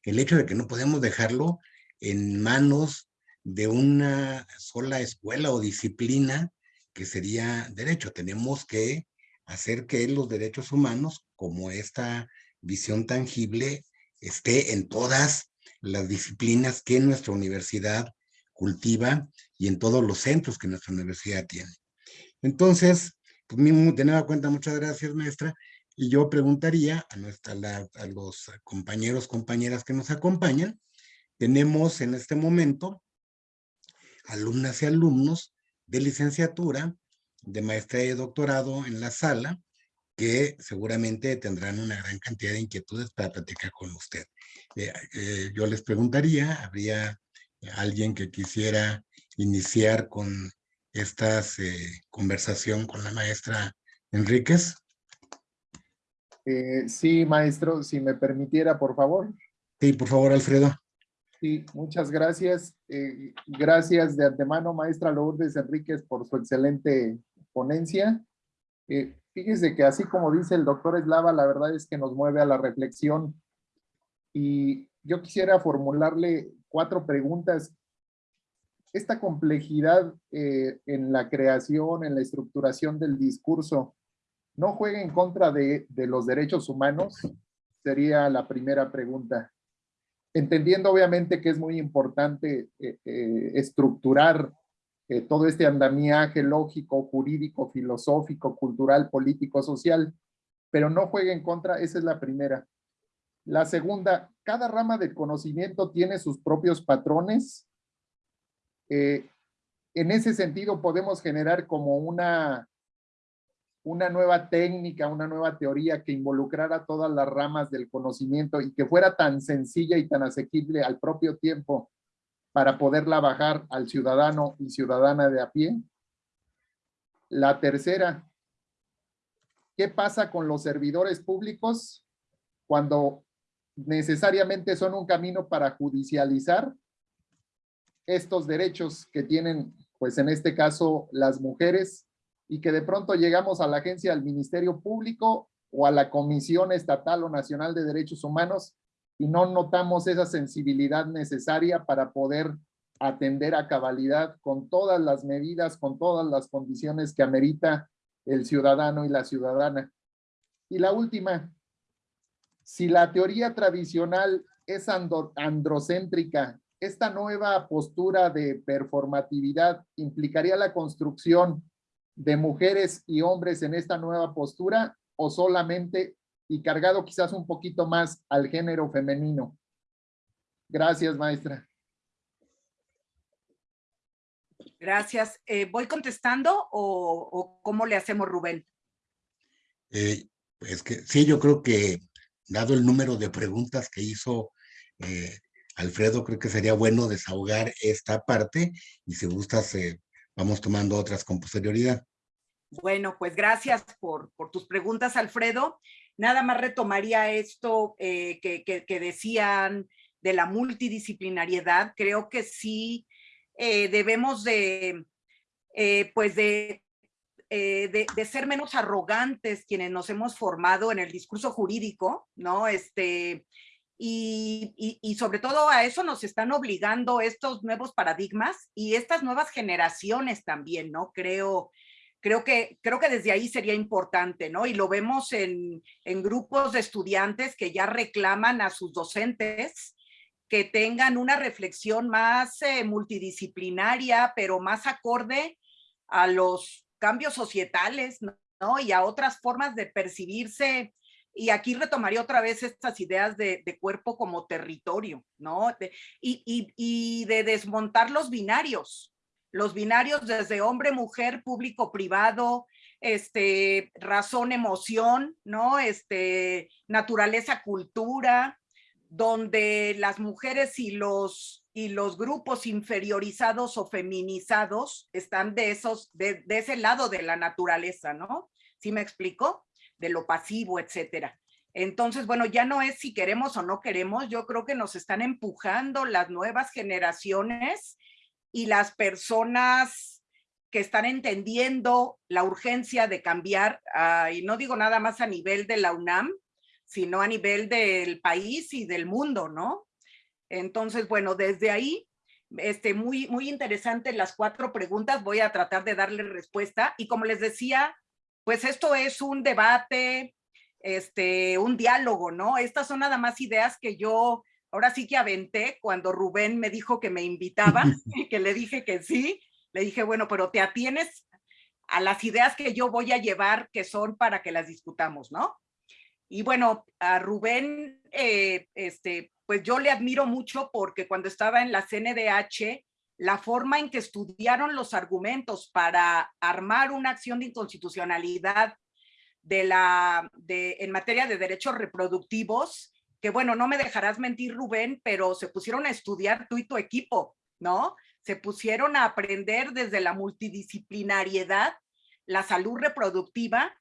el hecho de que no podemos dejarlo en manos de una sola escuela o disciplina que sería derecho. Tenemos que hacer que los derechos humanos, como esta visión tangible, esté en todas las disciplinas que nuestra universidad cultiva y en todos los centros que nuestra universidad tiene. Entonces, pues, de nueva cuenta, muchas gracias, maestra. Y yo preguntaría a, nuestra, los compañeros, compañeras que nos acompañan, tenemos en este momento alumnas y alumnos de licenciatura, de maestría y doctorado en la sala, que seguramente tendrán una gran cantidad de inquietudes para platicar con usted. Eh, eh, yo les preguntaría, ¿habría alguien que quisiera iniciar con esta eh, conversación con la maestra Enríquez? sí, maestro, si me permitiera, por favor. Sí, por favor, Alfredo. Sí, muchas gracias. gracias de antemano, maestra Lourdes Enríquez, por su excelente ponencia. Fíjese que así como dice el doctor Eslava, la verdad es que nos mueve a la reflexión. Y yo quisiera formularle cuatro preguntas. Esta complejidad eh, en la creación, en la estructuración del discurso, ¿no juega en contra de, los derechos humanos? Sería la primera pregunta. Entendiendo obviamente que es muy importante eh, eh, estructurar todo este andamiaje lógico, jurídico, filosófico, cultural, político, social, pero no juegue en contra, esa es la primera. La segunda, cada rama del conocimiento tiene sus propios patrones. Eh, en ese sentido podemos generar como una, una nueva técnica, una nueva teoría que involucrara todas las ramas del conocimiento y que fuera tan sencilla y tan asequible al propio tiempo para poderla bajar al ciudadano y ciudadana de a pie. La tercera, ¿qué pasa con los servidores públicos cuando necesariamente son un camino para judicializar estos derechos que tienen, pues en este caso, las mujeres y que de pronto llegamos a la agencia del Ministerio Público o a la Comisión Estatal o Nacional de Derechos Humanos y no notamos esa sensibilidad necesaria para poder atender a cabalidad con todas las medidas, con todas las condiciones que amerita el ciudadano y la ciudadana. Y la última, si la teoría tradicional es androcéntrica, esta nueva postura de performatividad implicaría la construcción de mujeres y hombres en esta nueva postura o solamente y cargado quizás un poquito más al género femenino. Gracias, maestra. Gracias. Eh, ¿Voy contestando o, cómo le hacemos, Rubén? Eh, es que sí, yo creo que dado el número de preguntas que hizo eh, Alfredo, creo que sería bueno desahogar esta parte y si gustas, vamos tomando otras con posterioridad. Bueno, pues gracias por, por tus preguntas, Alfredo. Nada más retomaría esto eh, que, decían de la multidisciplinariedad. Creo que sí eh, debemos de, eh, pues de, de, ser menos arrogantes quienes nos hemos formado en el discurso jurídico, ¿no? Este, y, y, sobre todo a eso nos están obligando estos nuevos paradigmas y estas nuevas generaciones también, ¿no? Creo creo que, creo que desde ahí sería importante, ¿no? Y lo vemos en, en grupos de estudiantes que ya reclaman a sus docentes que tengan una reflexión más eh, multidisciplinaria, pero más acorde a los cambios societales, ¿no? Y a otras formas de percibirse. Y aquí retomaría otra vez estas ideas de, cuerpo como territorio, ¿no? y, y, y de desmontar los binarios, los binarios desde hombre, mujer, público, privado, este, razón, emoción, ¿no? Este, naturaleza, cultura, donde las mujeres y los, y los grupos inferiorizados o feminizados están de, esos, de, de ese lado de la naturaleza, ¿no? ¿Sí me explico? De lo pasivo, etcétera. Entonces, bueno, ya no es si queremos o no queremos, yo creo que nos están empujando las nuevas generaciones y las personas que están entendiendo la urgencia de cambiar, y no digo nada más a nivel de la UNAM, sino a nivel del país y del mundo, ¿no? Entonces, bueno, desde ahí, este, muy, muy interesante las cuatro preguntas, voy a tratar de darle respuesta, y como les decía, pues esto es un debate, este, un diálogo, ¿no? Estas son nada más ideas que yo ahora sí que aventé cuando Rubén me dijo que me invitaba, que le dije que sí, Le dije, bueno, pero te atienes a las ideas que yo voy a llevar que son para que las discutamos, ¿no? Y bueno, a Rubén, eh, este, pues yo le admiro mucho porque cuando estaba en la CNDH, la forma en que estudiaron los argumentos para armar una acción de inconstitucionalidad de la, de, en materia de derechos reproductivos, que bueno, no me dejarás mentir Rubén, pero se pusieron a estudiar tú y tu equipo, ¿no? Se pusieron a aprender desde la multidisciplinariedad, la salud reproductiva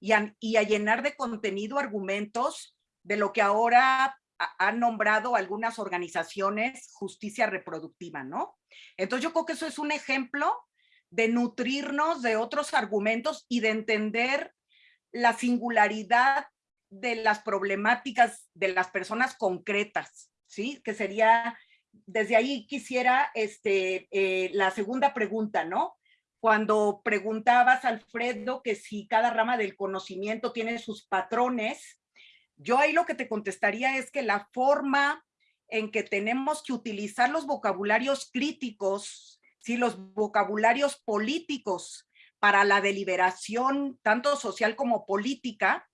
y a, y a llenar de contenido argumentos de lo que ahora han nombrado algunas organizaciones justicia reproductiva, ¿no? Entonces yo creo que eso es un ejemplo de nutrirnos de otros argumentos y de entender la singularidad de las problemáticas de las personas concretas, ¿sí? Que sería, desde ahí quisiera este, eh, la segunda pregunta, ¿no? Cuando preguntabas, Alfredo, que si cada rama del conocimiento tiene sus patrones, yo ahí lo que te contestaría es que la forma en que tenemos que utilizar los vocabularios críticos, ¿sí? los vocabularios políticos para la deliberación, tanto social como política,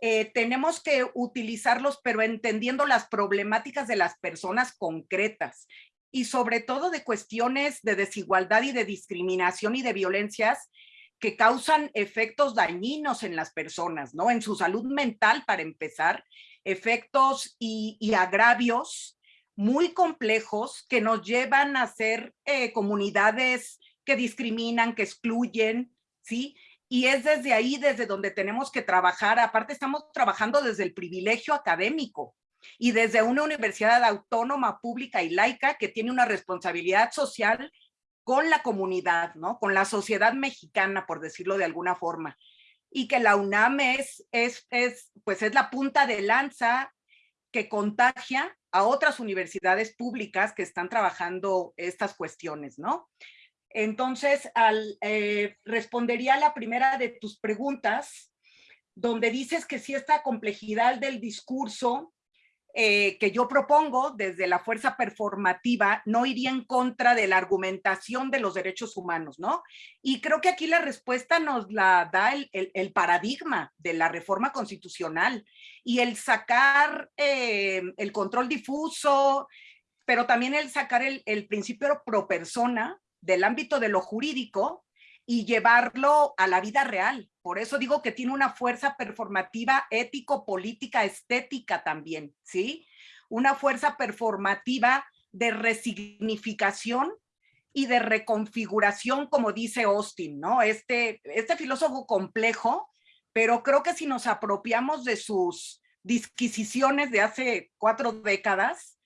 eh, tenemos que utilizarlos, pero entendiendo las problemáticas de las personas concretas y sobre todo de cuestiones de desigualdad y de discriminación y de violencias que causan efectos dañinos en las personas, ¿no? En su salud mental, para empezar, efectos y, agravios muy complejos que nos llevan a ser eh, comunidades que discriminan, que excluyen, ¿sí? Y es desde ahí, desde donde tenemos que trabajar. Aparte, estamos trabajando desde el privilegio académico y desde una universidad autónoma, pública y laica que tiene una responsabilidad social con la comunidad, ¿no? Con la sociedad mexicana, por decirlo de alguna forma. Y que la UNAM es, es, es, pues es la punta de lanza que contagia a otras universidades públicas que están trabajando estas cuestiones, ¿no? Entonces, al, eh, respondería a la primera de tus preguntas, donde dices que si esta complejidad del discurso eh, que yo propongo desde la fuerza performativa no iría en contra de la argumentación de los derechos humanos, ¿no? Y creo que aquí la respuesta nos la da el, paradigma de la reforma constitucional y el sacar eh, el control difuso, pero también el sacar el, el principio pro persona del ámbito de lo jurídico y llevarlo a la vida real. Por eso digo que tiene una fuerza performativa ético, política, estética también, ¿sí? Una fuerza performativa de resignificación y de reconfiguración, como dice Austin, ¿no? Este, este filósofo complejo, pero creo que si nos apropiamos de sus disquisiciones de hace cuatro décadas,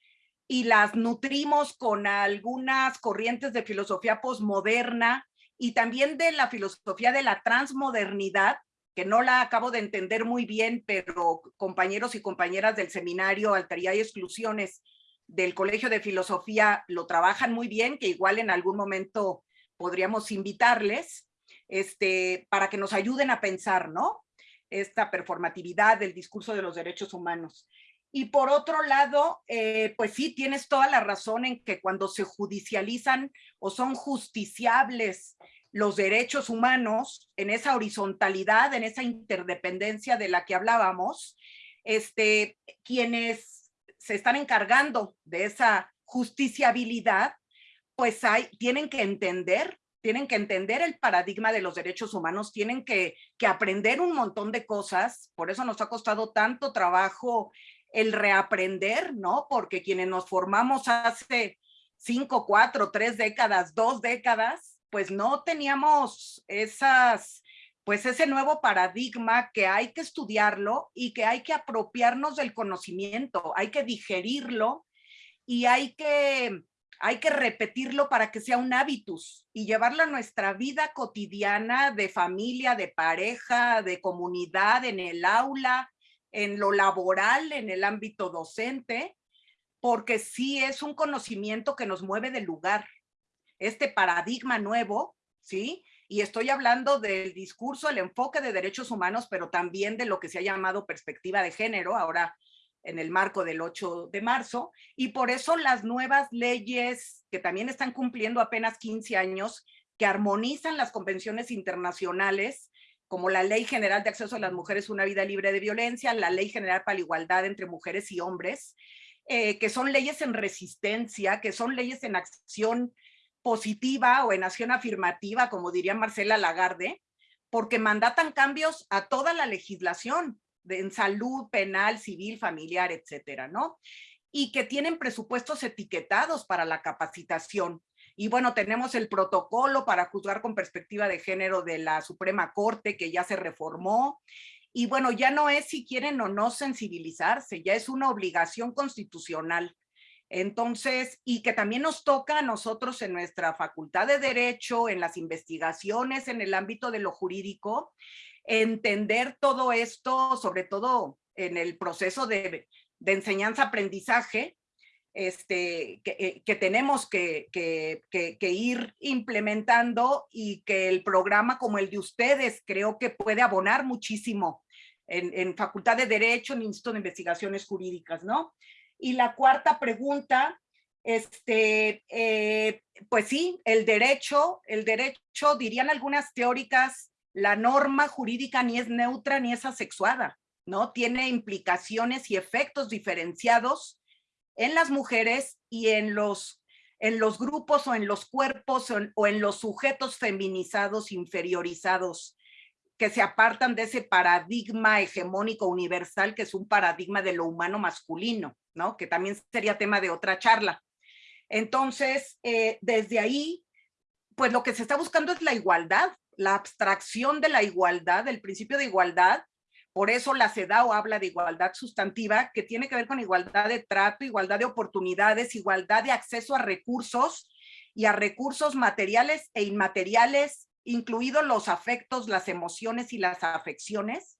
y las nutrimos con algunas corrientes de filosofía posmoderna y también de la filosofía de la transmodernidad, que no la acabo de entender muy bien, pero compañeros y compañeras del seminario Alteridad y Exclusiones del Colegio de Filosofía lo trabajan muy bien, que igual en algún momento podríamos invitarles este, para que nos ayuden a pensar, ¿no? Esta performatividad del discurso de los derechos humanos. Y por otro lado, eh, pues sí, tienes toda la razón en que cuando se judicializan o son justiciables los derechos humanos en esa horizontalidad, en esa interdependencia de la que hablábamos, este, quienes se están encargando de esa justiciabilidad, pues hay, tienen que entender, tienen que entender el paradigma de los derechos humanos, tienen que, que aprender un montón de cosas, por eso nos ha costado tanto trabajo el reaprender, ¿no? Porque quienes nos formamos hace cinco, cuatro, tres décadas, dos décadas, pues no teníamos esas, pues ese nuevo paradigma que hay que estudiarlo y que hay que apropiarnos del conocimiento, hay que digerirlo y hay que, hay que repetirlo para que sea un hábitus y llevarlo a nuestra vida cotidiana de familia, de pareja, de comunidad, en el aula, en lo laboral, en el ámbito docente, porque sí es un conocimiento que nos mueve del lugar. Este paradigma nuevo, ¿sí? Y estoy hablando del discurso, el enfoque de derechos humanos, pero también de lo que se ha llamado perspectiva de género, ahora en el marco del 8 de marzo. Y por eso las nuevas leyes que también están cumpliendo apenas 15 años, que armonizan las convenciones internacionales como la Ley General de Acceso a las Mujeres a una Vida Libre de Violencia, la Ley General para la Igualdad entre Mujeres y Hombres, eh, que son leyes en resistencia, que son leyes en acción positiva o en acción afirmativa, como diría Marcela Lagarde, porque mandatan cambios a toda la legislación en salud, penal, civil, familiar, etcétera, ¿no? Y que tienen presupuestos etiquetados para la capacitación. Y bueno, tenemos el protocolo para juzgar con perspectiva de género de la Suprema Corte que ya se reformó. Y bueno, ya no es si quieren o no sensibilizarse, ya es una obligación constitucional. Entonces, y que también nos toca a nosotros en nuestra facultad de Derecho, en las investigaciones, en el ámbito de lo jurídico, entender todo esto, sobre todo en el proceso de, enseñanza-aprendizaje, este, que, eh, tenemos que, ir implementando y que el programa como el de ustedes creo que puede abonar muchísimo en, Facultad de Derecho, en Instituto de Investigaciones Jurídicas, ¿no? Y la cuarta pregunta, este, eh, pues sí, el derecho, el derecho, dirían algunas teóricas, la norma jurídica ni es neutra ni es asexuada, ¿no? Tiene implicaciones y efectos diferenciados en las mujeres y en los, en los grupos o en los cuerpos o en los sujetos feminizados, inferiorizados que se apartan de ese paradigma hegemónico universal que es un paradigma de lo humano masculino, ¿no? Que también sería tema de otra charla. Entonces, eh, desde ahí, pues lo que se está buscando es la igualdad, la abstracción de la igualdad, el principio de igualdad. Por eso la CEDAW habla de igualdad sustantiva, que tiene que ver con igualdad de trato, igualdad de oportunidades, igualdad de acceso a recursos y a recursos materiales e inmateriales incluidos los afectos, las emociones y las afecciones,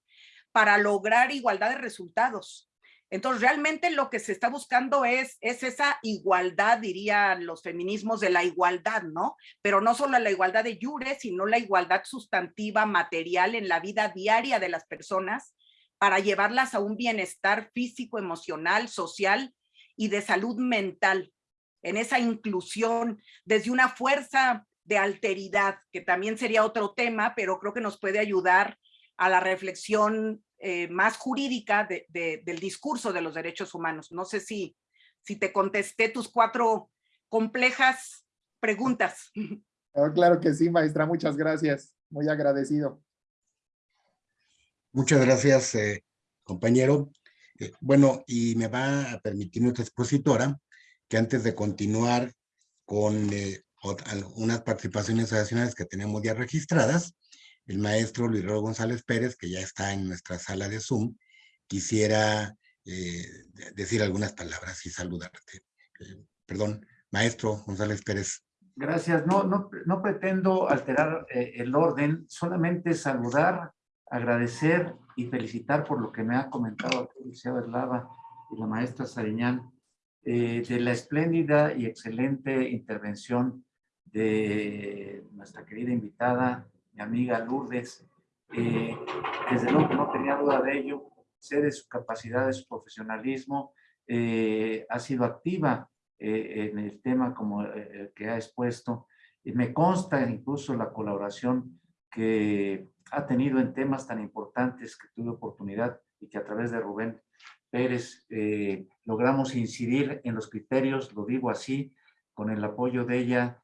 para lograr igualdad de resultados. Entonces, realmente lo que se está buscando es, es esa igualdad, dirían los feminismos, de la igualdad, ¿no? Pero no solo la igualdad de jure, sino la igualdad sustantiva, material en la vida diaria de las personas, para llevarlas a un bienestar físico, emocional, social y de salud mental, en esa inclusión desde una fuerza de alteridad, que también sería otro tema, pero creo que nos puede ayudar a la reflexión eh, más jurídica del discurso de los derechos humanos. No sé si, si te contesté tus cuatro complejas preguntas. Oh, claro que sí, maestra. Muchas gracias. Muy agradecido. Muchas gracias, eh, compañero. Eh, bueno, y me va a permitir nuestra expositora que antes de continuar con algunas participaciones adicionales que tenemos ya registradas, el maestro Luis Raúl González Pérez, que ya está en nuestra sala de Zoom, quisiera eh, decir algunas palabras y saludarte. Eh, perdón, maestro González Pérez. Gracias. No, no, no pretendo alterar eh, el orden, solamente saludar, agradecer y felicitar por lo que me ha comentado el liceo Eslava y la maestra Sariñán, de la espléndida y excelente intervención de nuestra querida invitada, mi amiga Lourdes. Eh, desde luego no tenía duda de ello, sé de su capacidad, de su profesionalismo, eh, ha sido activa eh, en el tema como que ha expuesto. Me consta incluso la colaboración que ha tenido en temas tan importantes que tuve oportunidad y que a través de Rubén Pérez logramos incidir en los criterios, lo digo así, con el apoyo de ella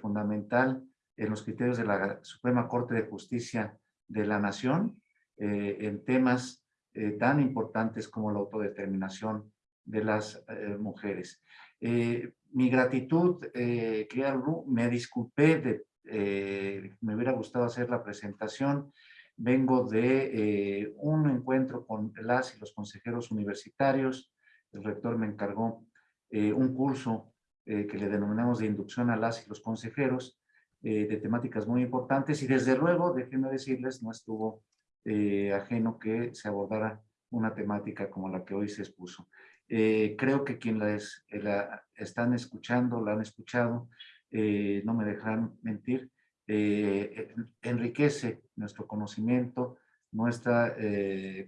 fundamental en los criterios de la Suprema Corte de Justicia de la Nación eh, en temas eh, tan importantes como la autodeterminación de las mujeres. mi gratitud, querida me disculpé, de, me hubiera gustado hacer la presentación, vengo de un encuentro con las y los consejeros universitarios, el rector me encargó un curso eh, que le denominamos de inducción a las y los consejeros, eh, de temáticas muy importantes y desde luego, déjenme decirles, no estuvo eh, ajeno que se abordara una temática como la que hoy se expuso. creo que quienes la están escuchando, la han escuchado, no me dejarán mentir, enriquece nuestro conocimiento, nuestra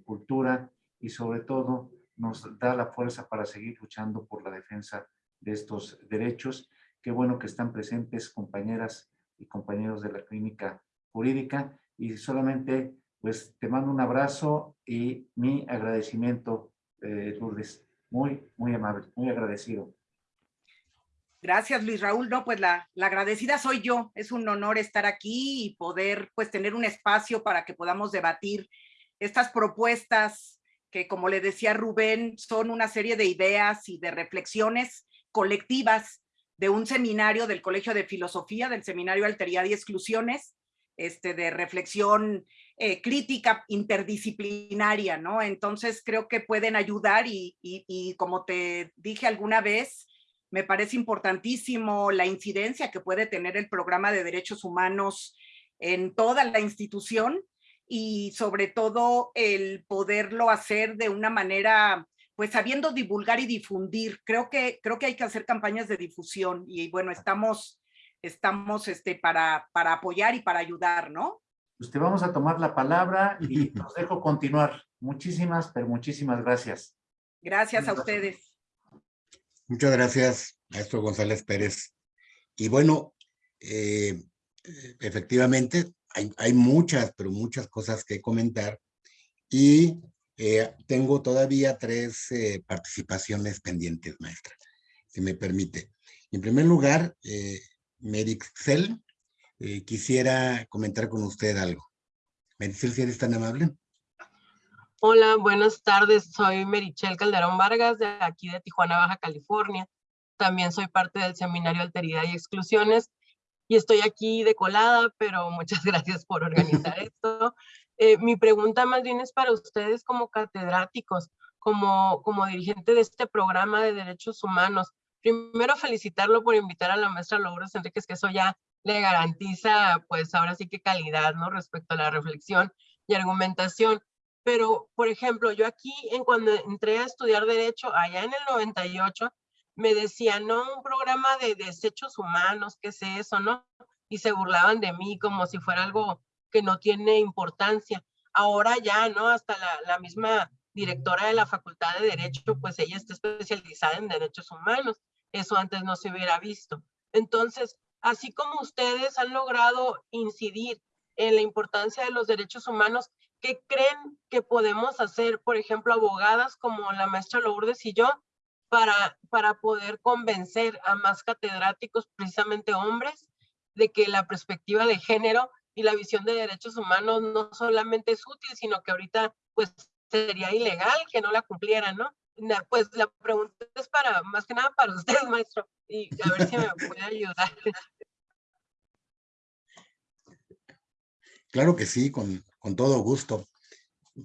cultura y sobre todo nos da la fuerza para seguir luchando por la defensa de estos derechos. Qué bueno que están presentes compañeras y compañeros de la clínica jurídica y solamente pues te mando un abrazo y mi agradecimiento, eh, Lourdes. Muy, muy amable, muy agradecido. Gracias, Luis Raúl. No, pues la, la, agradecida soy yo. Es un honor estar aquí y poder pues tener un espacio para que podamos debatir estas propuestas que, como le decía Rubén, son una serie de ideas y de reflexiones colectivas de un seminario del Colegio de Filosofía, del Seminario Alteridad y Exclusiones, este, de reflexión eh, crítica interdisciplinaria, ¿no? Entonces creo que pueden ayudar y, y, y, como te dije alguna vez, me parece importantísimo la incidencia que puede tener el programa de derechos humanos en toda la institución y sobre todo el poderlo hacer de una manera pues sabiendo divulgar y difundir. Creo que, creo que hay que hacer campañas de difusión y bueno, estamos, estamos este, para, para apoyar y para ayudar, ¿no? Pues te vamos a tomar la palabra y nos dejo continuar. Muchísimas, pero muchísimas gracias. Gracias a ustedes. Muchas gracias, maestro González Pérez. Y bueno, eh, efectivamente, hay, hay, muchas, pero muchas cosas que comentar. Y eh, tengo todavía tres eh, participaciones pendientes, maestra, si me permite. En primer lugar, eh, Merixel, eh, quisiera comentar con usted algo. Merixel, si eres tan amable. Hola, buenas tardes. Soy Merichel Calderón Vargas, de aquí de Tijuana, Baja California. También soy parte del Seminario Alteridad y Exclusiones y estoy aquí de colada, pero muchas gracias por organizar esto. Eh, mi pregunta más bien es para ustedes como catedráticos, como, como dirigente de este programa de derechos humanos. Primero felicitarlo por invitar a la maestra Lourdes Enríquez, que eso ya le garantiza, pues ahora sí que calidad, ¿no? Respecto a la reflexión y argumentación. Pero, por ejemplo, yo aquí, en cuando entré a estudiar Derecho, allá en el 98, me decían, no, un programa de desechos humanos, ¿qué es eso, no? Y se burlaban de mí como si fuera algo que no tiene importancia. Ahora ya, ¿no? Hasta la, misma directora de la Facultad de Derecho, pues ella está especializada en derechos humanos. Eso antes no se hubiera visto. Entonces, así como ustedes han logrado incidir en la importancia de los derechos humanos, ¿qué creen que podemos hacer, por ejemplo, abogadas como la maestra Lourdes y yo, para, para poder convencer a más catedráticos, precisamente hombres, de que la perspectiva de género y la visión de derechos humanos no solamente es útil, sino que ahorita pues sería ilegal que no la cumplieran, ¿no? Pues la pregunta es para, más que nada para usted, maestro, y a ver si me puede ayudar. Claro que sí, con, con todo gusto.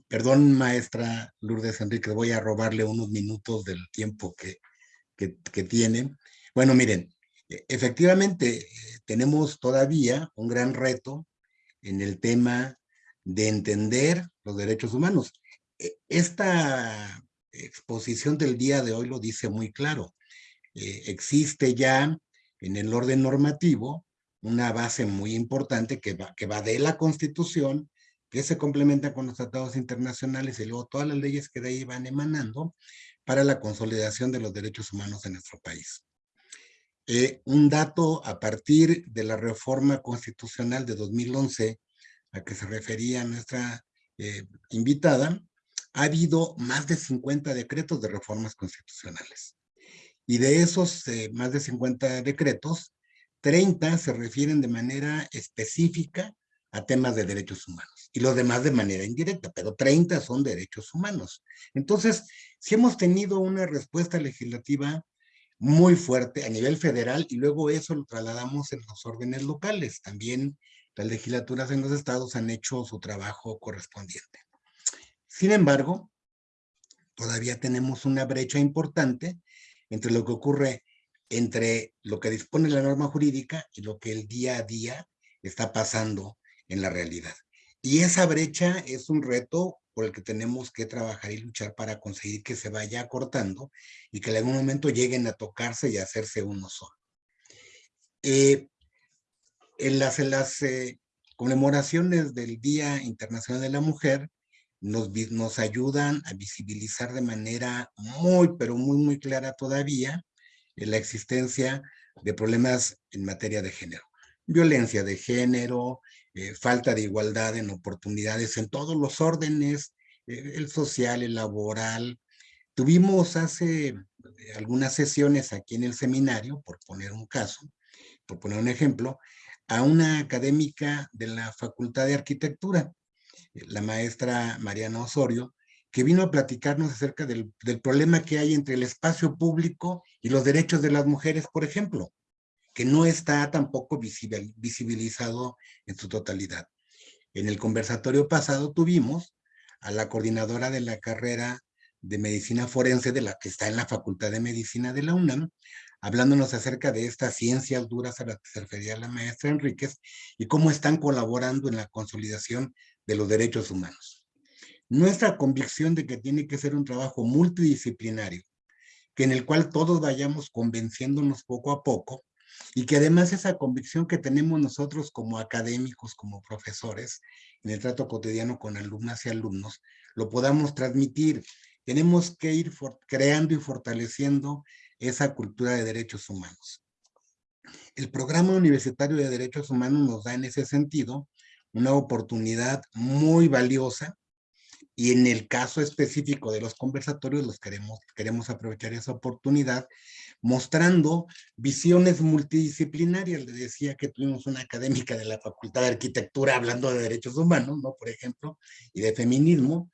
Perdón, maestra Lourdes Enrique, voy a robarle unos minutos del tiempo que, que, que tiene. Bueno, miren, e, efectivamente tenemos todavía un gran reto en el tema de entender los derechos humanos. E, esta exposición del día de hoy lo dice muy claro. Eh, existe ya en el orden normativo una base muy importante que va, que va de la Constitución, que se complementa con los tratados internacionales y luego todas las leyes que de ahí van emanando para la consolidación de los derechos humanos en nuestro país. Eh, un dato a partir de la reforma constitucional de 2011 a que se refería nuestra eh, invitada, ha habido más de 50 decretos de reformas constitucionales. Y de esos eh, más de 50 decretos, 30 se refieren de manera específica a temas de derechos humanos y los demás de manera indirecta, pero 30 son derechos humanos. Entonces, si hemos tenido una respuesta legislativa muy fuerte a nivel federal y luego eso lo trasladamos en los órdenes locales. También las legislaturas en los estados han hecho su trabajo correspondiente. Sin embargo, todavía tenemos una brecha importante entre lo que ocurre entre lo que dispone la norma jurídica y lo que el día a día está pasando en la realidad. Y esa brecha es un reto por el que tenemos que trabajar y luchar para conseguir que se vaya acortando y que en algún momento lleguen a tocarse y a hacerse uno solo. Eh, en las, en las eh, conmemoraciones del Día Internacional de la Mujer nos, nos ayudan a visibilizar de manera muy, pero muy, muy clara todavía la existencia de problemas en materia de género. violencia de género, eh, falta de igualdad en oportunidades en todos los órdenes, eh, el social, el laboral. Tuvimos hace eh, algunas sesiones aquí en el seminario, por poner un caso, por poner un ejemplo, a una académica de la Facultad de Arquitectura, la maestra Mariana Osorio, que vino a platicarnos acerca del, del, problema que hay entre el espacio público y los derechos de las mujeres, por ejemplo, que no está tampoco visibilizado en su totalidad. En el conversatorio pasado tuvimos a la coordinadora de la carrera de medicina forense de la que está en la Facultad de Medicina de la UNAM, hablándonos acerca de estas ciencias duras a las que se refería la maestra Enríquez y cómo están colaborando en la consolidación de los derechos humanos. Nuestra convicción de que tiene que ser un trabajo multidisciplinario, que en el cual todos vayamos convenciéndonos poco a poco, y que además esa convicción que tenemos nosotros como académicos, como profesores, en el trato cotidiano con alumnas y alumnos, lo podamos transmitir. Tenemos que ir creando y fortaleciendo esa cultura de derechos humanos. El programa universitario de derechos humanos nos da en ese sentido una oportunidad muy valiosa y en el caso específico de los conversatorios los queremos, queremos aprovechar esa oportunidad mostrando visiones multidisciplinarias. Le decía que tuvimos una académica de la Facultad de Arquitectura hablando de derechos humanos, ¿no? Por ejemplo, y de feminismo.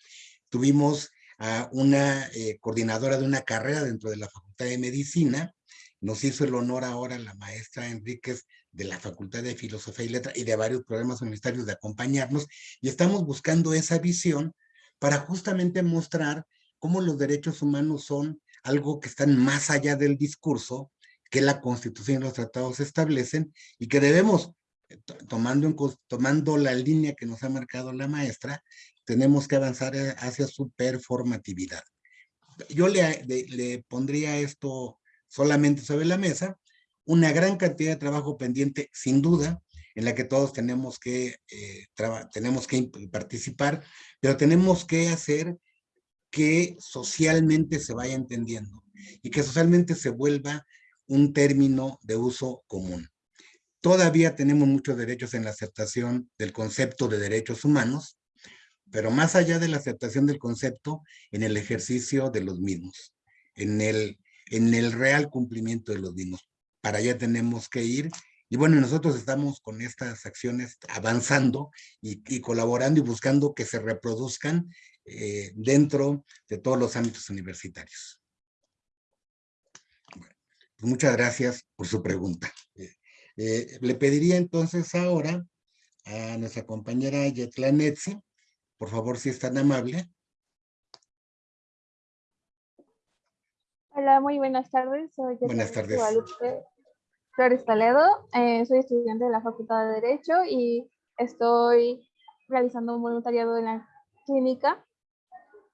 Tuvimos a una eh, coordinadora de una carrera dentro de la Facultad de Medicina. Nos hizo el honor ahora la maestra Enríquez de la Facultad de Filosofía y Letra y de varios programas universitarios de acompañarnos. Y estamos buscando esa visión para justamente mostrar cómo los derechos humanos son algo que están más allá del discurso que la Constitución y los tratados establecen y que debemos, eh, tomando, tomando la línea que nos ha marcado la maestra, tenemos que avanzar eh, hacia su performatividad. Yo le, le pondría esto solamente sobre la mesa, una gran cantidad de trabajo pendiente, sin duda, en la que todos tenemos que, eh, tenemos que participar, pero tenemos que hacer que socialmente se vaya entendiendo y que socialmente se vuelva un término de uso común. Todavía tenemos muchos derechos en la aceptación del concepto de derechos humanos, pero más allá de la aceptación del concepto, en el ejercicio de los mismos, en el, en el real cumplimiento de los mismos. Para allá tenemos que ir y bueno, nosotros estamos con estas acciones avanzando y, colaborando y buscando que se reproduzcan eh, dentro de todos los ámbitos universitarios. Pues muchas gracias por su pregunta. Eh, eh, le pediría entonces ahora a nuestra compañera Yetla Netzi, por favor, si es tan amable. Hola, muy buenas tardes. Soy buenas tardes. Flores Toledo, eh, soy estudiante de la Facultad de Derecho y estoy realizando un voluntariado en la clínica.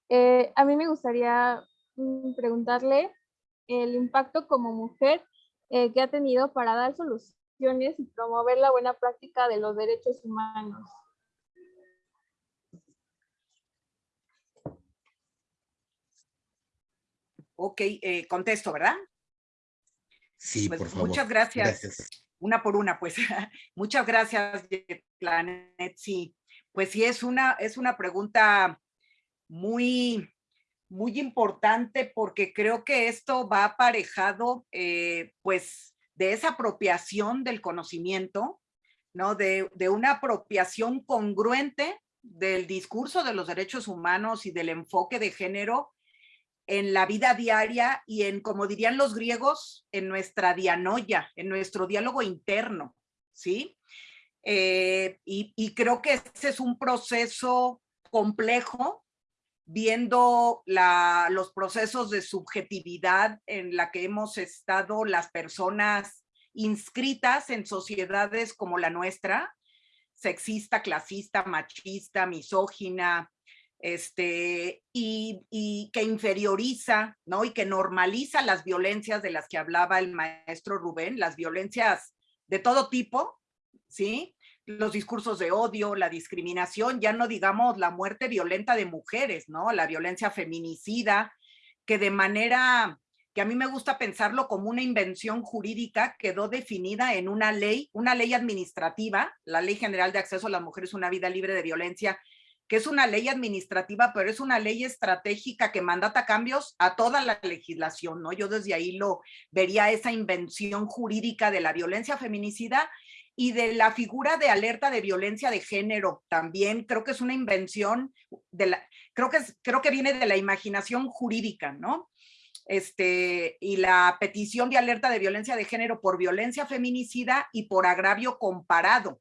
Eh, a mí me gustaría mm, preguntarle el impacto como mujer eh, que ha tenido para dar soluciones y promover la buena práctica de los derechos humanos. Ok, contesto, ¿verdad? Sí, pues, por favor. Muchas gracias. Una por una, pues. muchas gracias, Planet. Sí, pues sí, es una, es una pregunta muy, muy importante porque creo que esto va aparejado, eh, pues, de esa apropiación del conocimiento, ¿no? De, de una apropiación congruente del discurso de los derechos humanos y del enfoque de género en la vida diaria y en, como dirían los griegos, en nuestra dianoia, en nuestro diálogo interno, ¿sí? Eh, y, creo que ese es un proceso complejo, viendo los procesos de subjetividad en la que hemos estado las personas inscritas en sociedades como la nuestra, sexista, clasista, machista, misógina, este, y, que inferioriza, ¿no? Y que normaliza las violencias de las que hablaba el maestro Rubén, las violencias de todo tipo, ¿sí? Los discursos de odio, la discriminación, ya no digamos la muerte violenta de mujeres, ¿no? La violencia feminicida, que de manera que a mí me gusta pensarlo como una invención jurídica, quedó definida en una ley, una ley administrativa, la Ley General de Acceso a las Mujeres una Vida Libre de Violencia, que es una ley administrativa, pero es una ley estratégica que mandata cambios a toda la legislación, ¿no? Yo desde ahí lo vería esa invención jurídica de la violencia feminicida y de la figura de alerta de violencia de género también creo que es una invención de la creo que es, creo que viene de la imaginación jurídica no este y la petición de alerta de violencia de género por violencia feminicida y por agravio comparado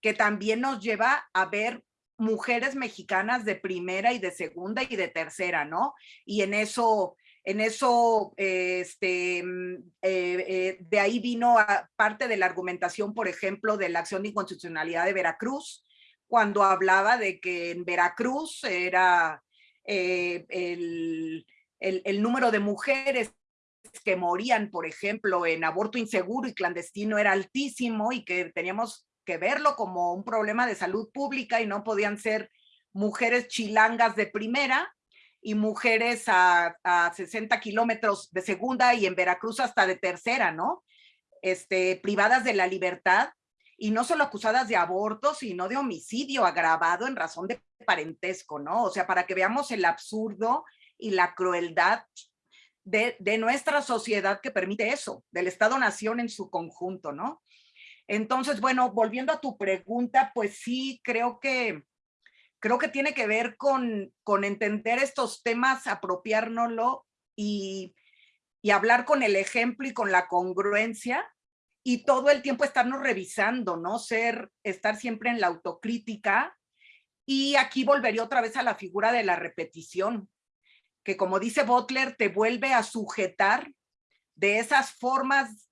que también nos lleva a ver mujeres mexicanas de primera y de segunda y de tercera no y en eso en eso, este, mm, eh, eh, de ahí vino parte de la argumentación, por ejemplo, de la acción de inconstitucionalidad de Veracruz, cuando hablaba de que en Veracruz era eh, el número de mujeres que morían, por ejemplo, en aborto inseguro y clandestino era altísimo y que teníamos que verlo como un problema de salud pública y no podían ser mujeres chilangas de primera, y mujeres a, 60 kilómetros de segunda y en Veracruz hasta de tercera, ¿no? Este, privadas de la libertad y no solo acusadas de aborto, sino de homicidio agravado en razón de parentesco, ¿no? O sea, para que veamos el absurdo y la crueldad de, de nuestra sociedad que permite eso, del Estado-Nación en su conjunto, ¿no? Entonces, bueno, volviendo a tu pregunta, pues sí, creo que creo que tiene que ver con, con entender estos temas, apropiárnoslo y, y hablar con el ejemplo y con la congruencia y todo el tiempo estarnos revisando, ¿no? Ser, estar siempre en la autocrítica. Y aquí volvería otra vez a la figura de la repetición, que como dice Butler, te vuelve a sujetar de esas formas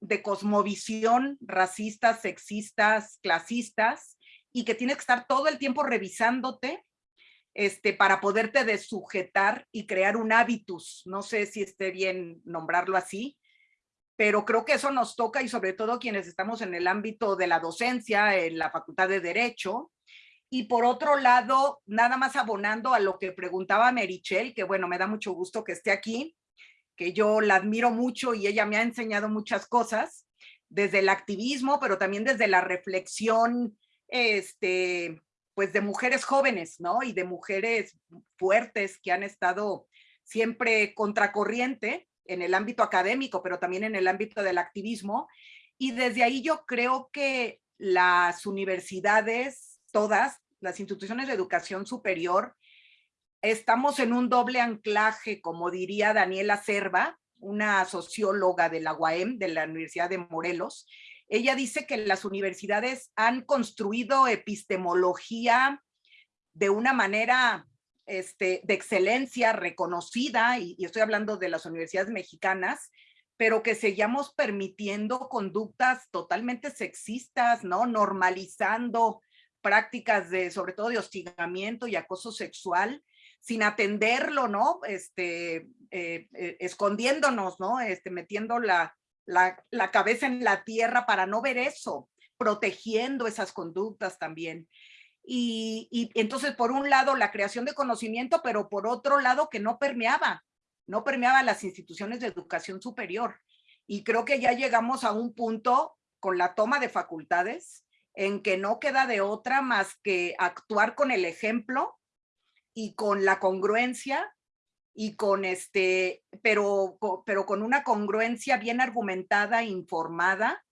de cosmovisión racistas, sexistas, clasistas, y que tienes que estar todo el tiempo revisándote este, para poderte desujetar y crear un hábitus. No sé si esté bien nombrarlo así, pero creo que eso nos toca y sobre todo quienes estamos en el ámbito de la docencia, en la Facultad de Derecho. Y por otro lado, nada más abonando a lo que preguntaba Merichel, que bueno, me da mucho gusto que esté aquí, que yo la admiro mucho y ella me ha enseñado muchas cosas, desde el activismo, pero también desde la reflexión este, pues de mujeres jóvenes, ¿no? Y de mujeres fuertes que han estado siempre contracorriente en el ámbito académico, pero también en el ámbito del activismo. Y desde ahí yo creo que las universidades, todas, las instituciones de educación superior, estamos en un doble anclaje, como diría Daniela Cerva, una socióloga de la UAM, de la Universidad de Morelos, ella dice que las universidades han construido epistemología de una manera este, de excelencia reconocida, y, estoy hablando de las universidades mexicanas, pero que seguíamos permitiendo conductas totalmente sexistas, ¿no? Normalizando prácticas de, sobre todo de hostigamiento y acoso sexual, sin atenderlo, ¿no? Este, eh, eh, escondiéndonos, ¿no? Este, metiendo la, la, cabeza en la tierra para no ver eso, protegiendo esas conductas también. Y, y, entonces, por un lado, la creación de conocimiento, pero por otro lado, que no permeaba, no permeaba las instituciones de educación superior. Y creo que ya llegamos a un punto con la toma de facultades en que no queda de otra más que actuar con el ejemplo y con la congruencia y con este, pero, pero con una congruencia bien argumentada, informada,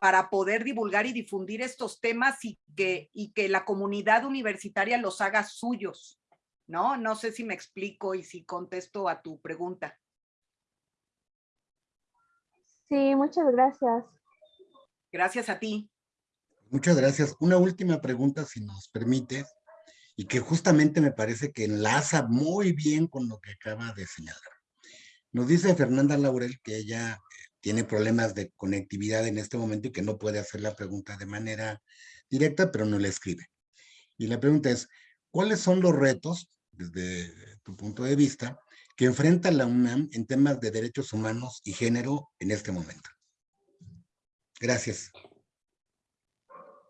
para poder divulgar y difundir estos temas y que, y que la comunidad universitaria los haga suyos, ¿no? No sé si me explico y si contesto a tu pregunta. Sí, muchas gracias. Gracias a ti. Muchas gracias. Una última pregunta, si nos permite y que justamente me parece que enlaza muy bien con lo que acaba de señalar. Nos dice Fernanda Laurel que ella eh, tiene problemas de conectividad en este momento y que no puede hacer la pregunta de manera directa, pero no le escribe. Y la pregunta es, ¿cuáles son los retos, desde tu punto de vista, que enfrenta la UNAM en temas de derechos humanos y género en este momento? Gracias.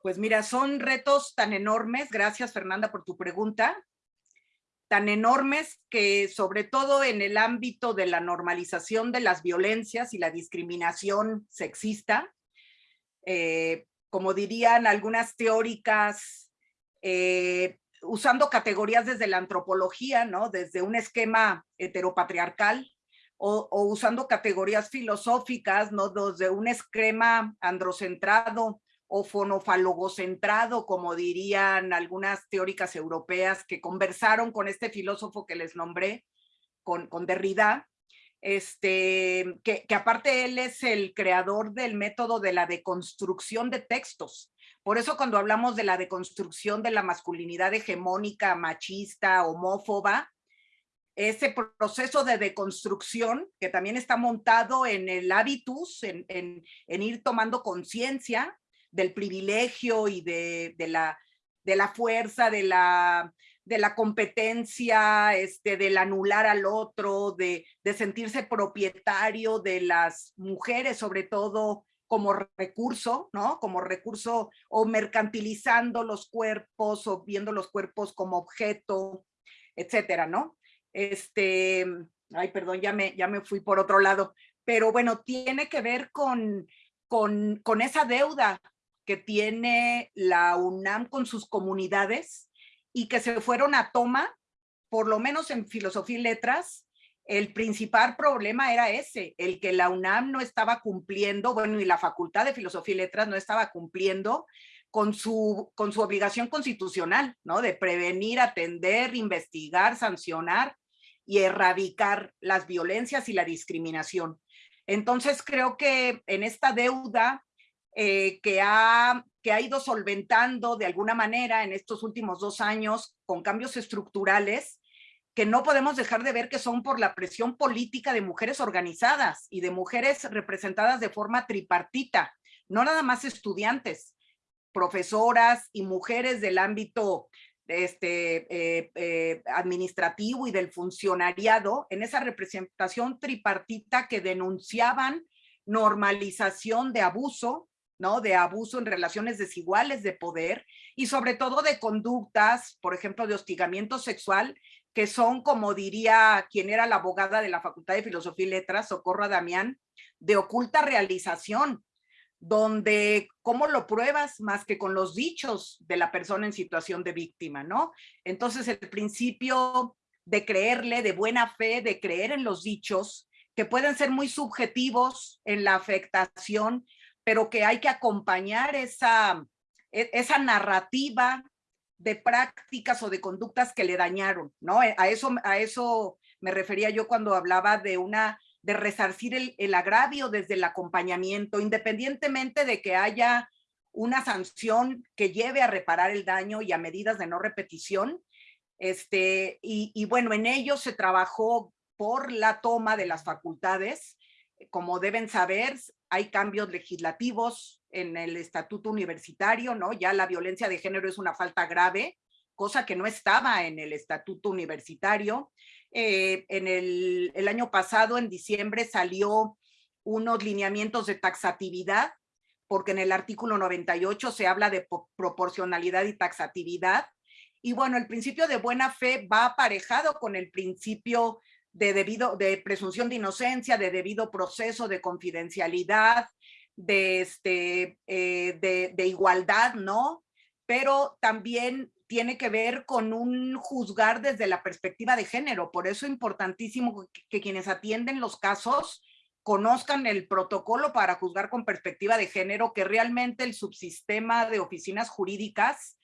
Pues mira, son retos tan enormes. Gracias, Fernanda, por tu pregunta. tan enormes que sobre todo en el ámbito de la normalización de las violencias y la discriminación sexista, eh, como dirían algunas teóricas, eh, usando categorías desde la antropología, ¿no? desde un esquema heteropatriarcal, o, o usando categorías filosóficas, ¿no? desde un esquema androcentrado o fonofalogocentrado, como dirían algunas teóricas europeas que conversaron con este filósofo que les nombré, con, con Derrida, este, que, que, aparte él es el creador del método de la deconstrucción de textos. Por eso cuando hablamos de la deconstrucción de la masculinidad hegemónica, machista, homófoba, ese proceso de deconstrucción que también está montado en el hábitus, en, en, en ir tomando conciencia del privilegio y de, de, la, de la fuerza, de la, de la competencia, este, del anular al otro, de, de sentirse propietario de las mujeres, sobre todo como recurso, ¿no? Como recurso o mercantilizando los cuerpos o viendo los cuerpos como objeto, etcétera, ¿no? Este, ay, perdón, ya me, ya me fui por otro lado, pero bueno, tiene que ver con, con, con esa deuda que tiene la UNAM con sus comunidades y que se fueron a toma, por lo menos en filosofía y letras, el principal problema era ese, el que la UNAM no estaba cumpliendo, bueno, y la Facultad de Filosofía y Letras no estaba cumpliendo con su, con su obligación constitucional, ¿no? De prevenir, atender, investigar, sancionar y erradicar las violencias y la discriminación. Entonces creo que en esta deuda eh, que, ha, que ha ido solventando de alguna manera en estos últimos dos años con cambios estructurales que no podemos dejar de ver que son por la presión política de mujeres organizadas y de mujeres representadas de forma tripartita, no nada más estudiantes, profesoras y mujeres del ámbito este, eh, eh, administrativo y del funcionariado, en esa representación tripartita que denunciaban normalización de abuso, ¿no? De abuso en relaciones desiguales de poder y sobre todo de conductas, por ejemplo, de hostigamiento sexual, que son, como diría quien era la abogada de la Facultad de Filosofía y Letras, Socorro Damián, de oculta realización, donde cómo lo pruebas más que con los dichos de la persona en situación de víctima, ¿no? Entonces el principio de creerle, de buena fe, de creer en los dichos, que pueden ser muy subjetivos en la afectación pero que hay que acompañar esa, e, esa narrativa de prácticas o de conductas que le dañaron, ¿no? Eh, a eso, a eso me refería yo cuando hablaba de una de resarcir el, el agravio desde el acompañamiento, independientemente de que haya una sanción que lleve a reparar el daño y a medidas de no repetición. Este, y, y bueno, en ello se trabajó por la toma de las facultades. Como deben saber, hay cambios legislativos en el estatuto universitario, ¿no? Ya la violencia de género es una falta grave, cosa que no estaba en el estatuto universitario. Eh, en el, el año pasado, en diciembre, salió unos lineamientos de taxatividad, porque en el artículo 98 se habla de proporcionalidad y taxatividad. Y bueno, el principio de buena fe va aparejado con el principio de debido, de presunción de inocencia, de debido proceso, de confidencialidad, de, este, eh, de, de igualdad, ¿no? Pero también tiene que ver con un juzgar desde la perspectiva de género. Por eso es importantísimo que, que, quienes atienden los casos conozcan el protocolo para juzgar con perspectiva de género, que realmente el subsistema de oficinas jurídicas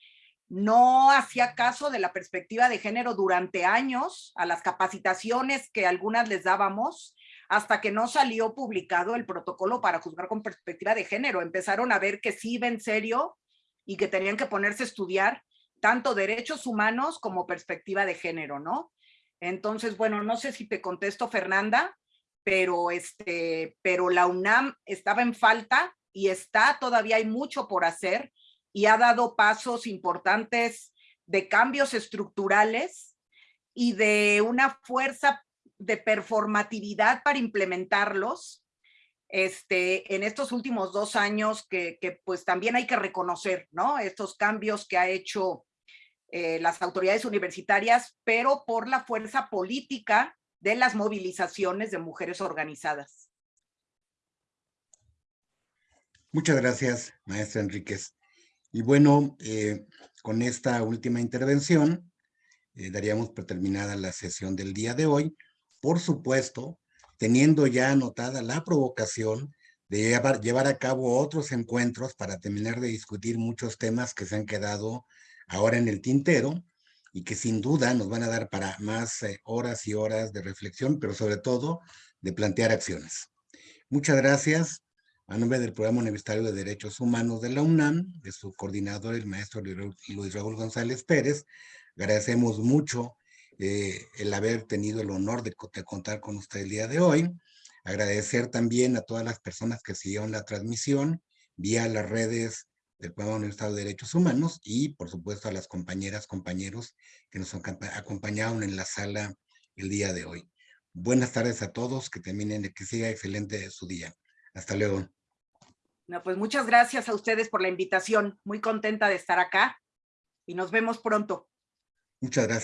no hacía caso de la perspectiva de género durante años a las capacitaciones que algunas les dábamos hasta que no salió publicado el protocolo para juzgar con perspectiva de género. Empezaron a ver que sí iba en serio y que tenían que ponerse a estudiar tanto derechos humanos como perspectiva de género, ¿no? Entonces, bueno, no sé si te contesto, Fernanda, pero, este, pero la UNAM estaba en falta y está, todavía hay mucho por hacer y ha dado pasos importantes de cambios estructurales y de una fuerza de performatividad para implementarlos este, en estos últimos dos años que, pues también hay que reconocer, ¿no? Estos cambios que ha hecho eh, las autoridades universitarias, pero por la fuerza política de las movilizaciones de mujeres organizadas. Muchas gracias, maestra Enríquez. Y bueno, eh, con esta última intervención, eh, daríamos por terminada la sesión del día de hoy. Por supuesto, teniendo ya anotada la provocación de llevar, a cabo otros encuentros para terminar de discutir muchos temas que se han quedado ahora en el tintero y que sin duda nos van a dar para más eh, horas y horas de reflexión, pero sobre todo de plantear acciones. Muchas gracias. A nombre del Programa Universitario de Derechos Humanos de la UNAM, de su coordinador, el maestro Luis Raúl González Pérez, agradecemos mucho eh, el haber tenido el honor de, contar con usted el día de hoy. Agradecer también a todas las personas que siguieron la transmisión vía las redes del Programa Universitario de Derechos Humanos y, por supuesto, a las compañeras, compañeros que nos acompañaron en la sala el día de hoy. Buenas tardes a todos, que terminen, que siga excelente su día. Hasta luego. No, pues muchas gracias a ustedes por la invitación. Muy contenta de estar acá y nos vemos pronto. Muchas gracias.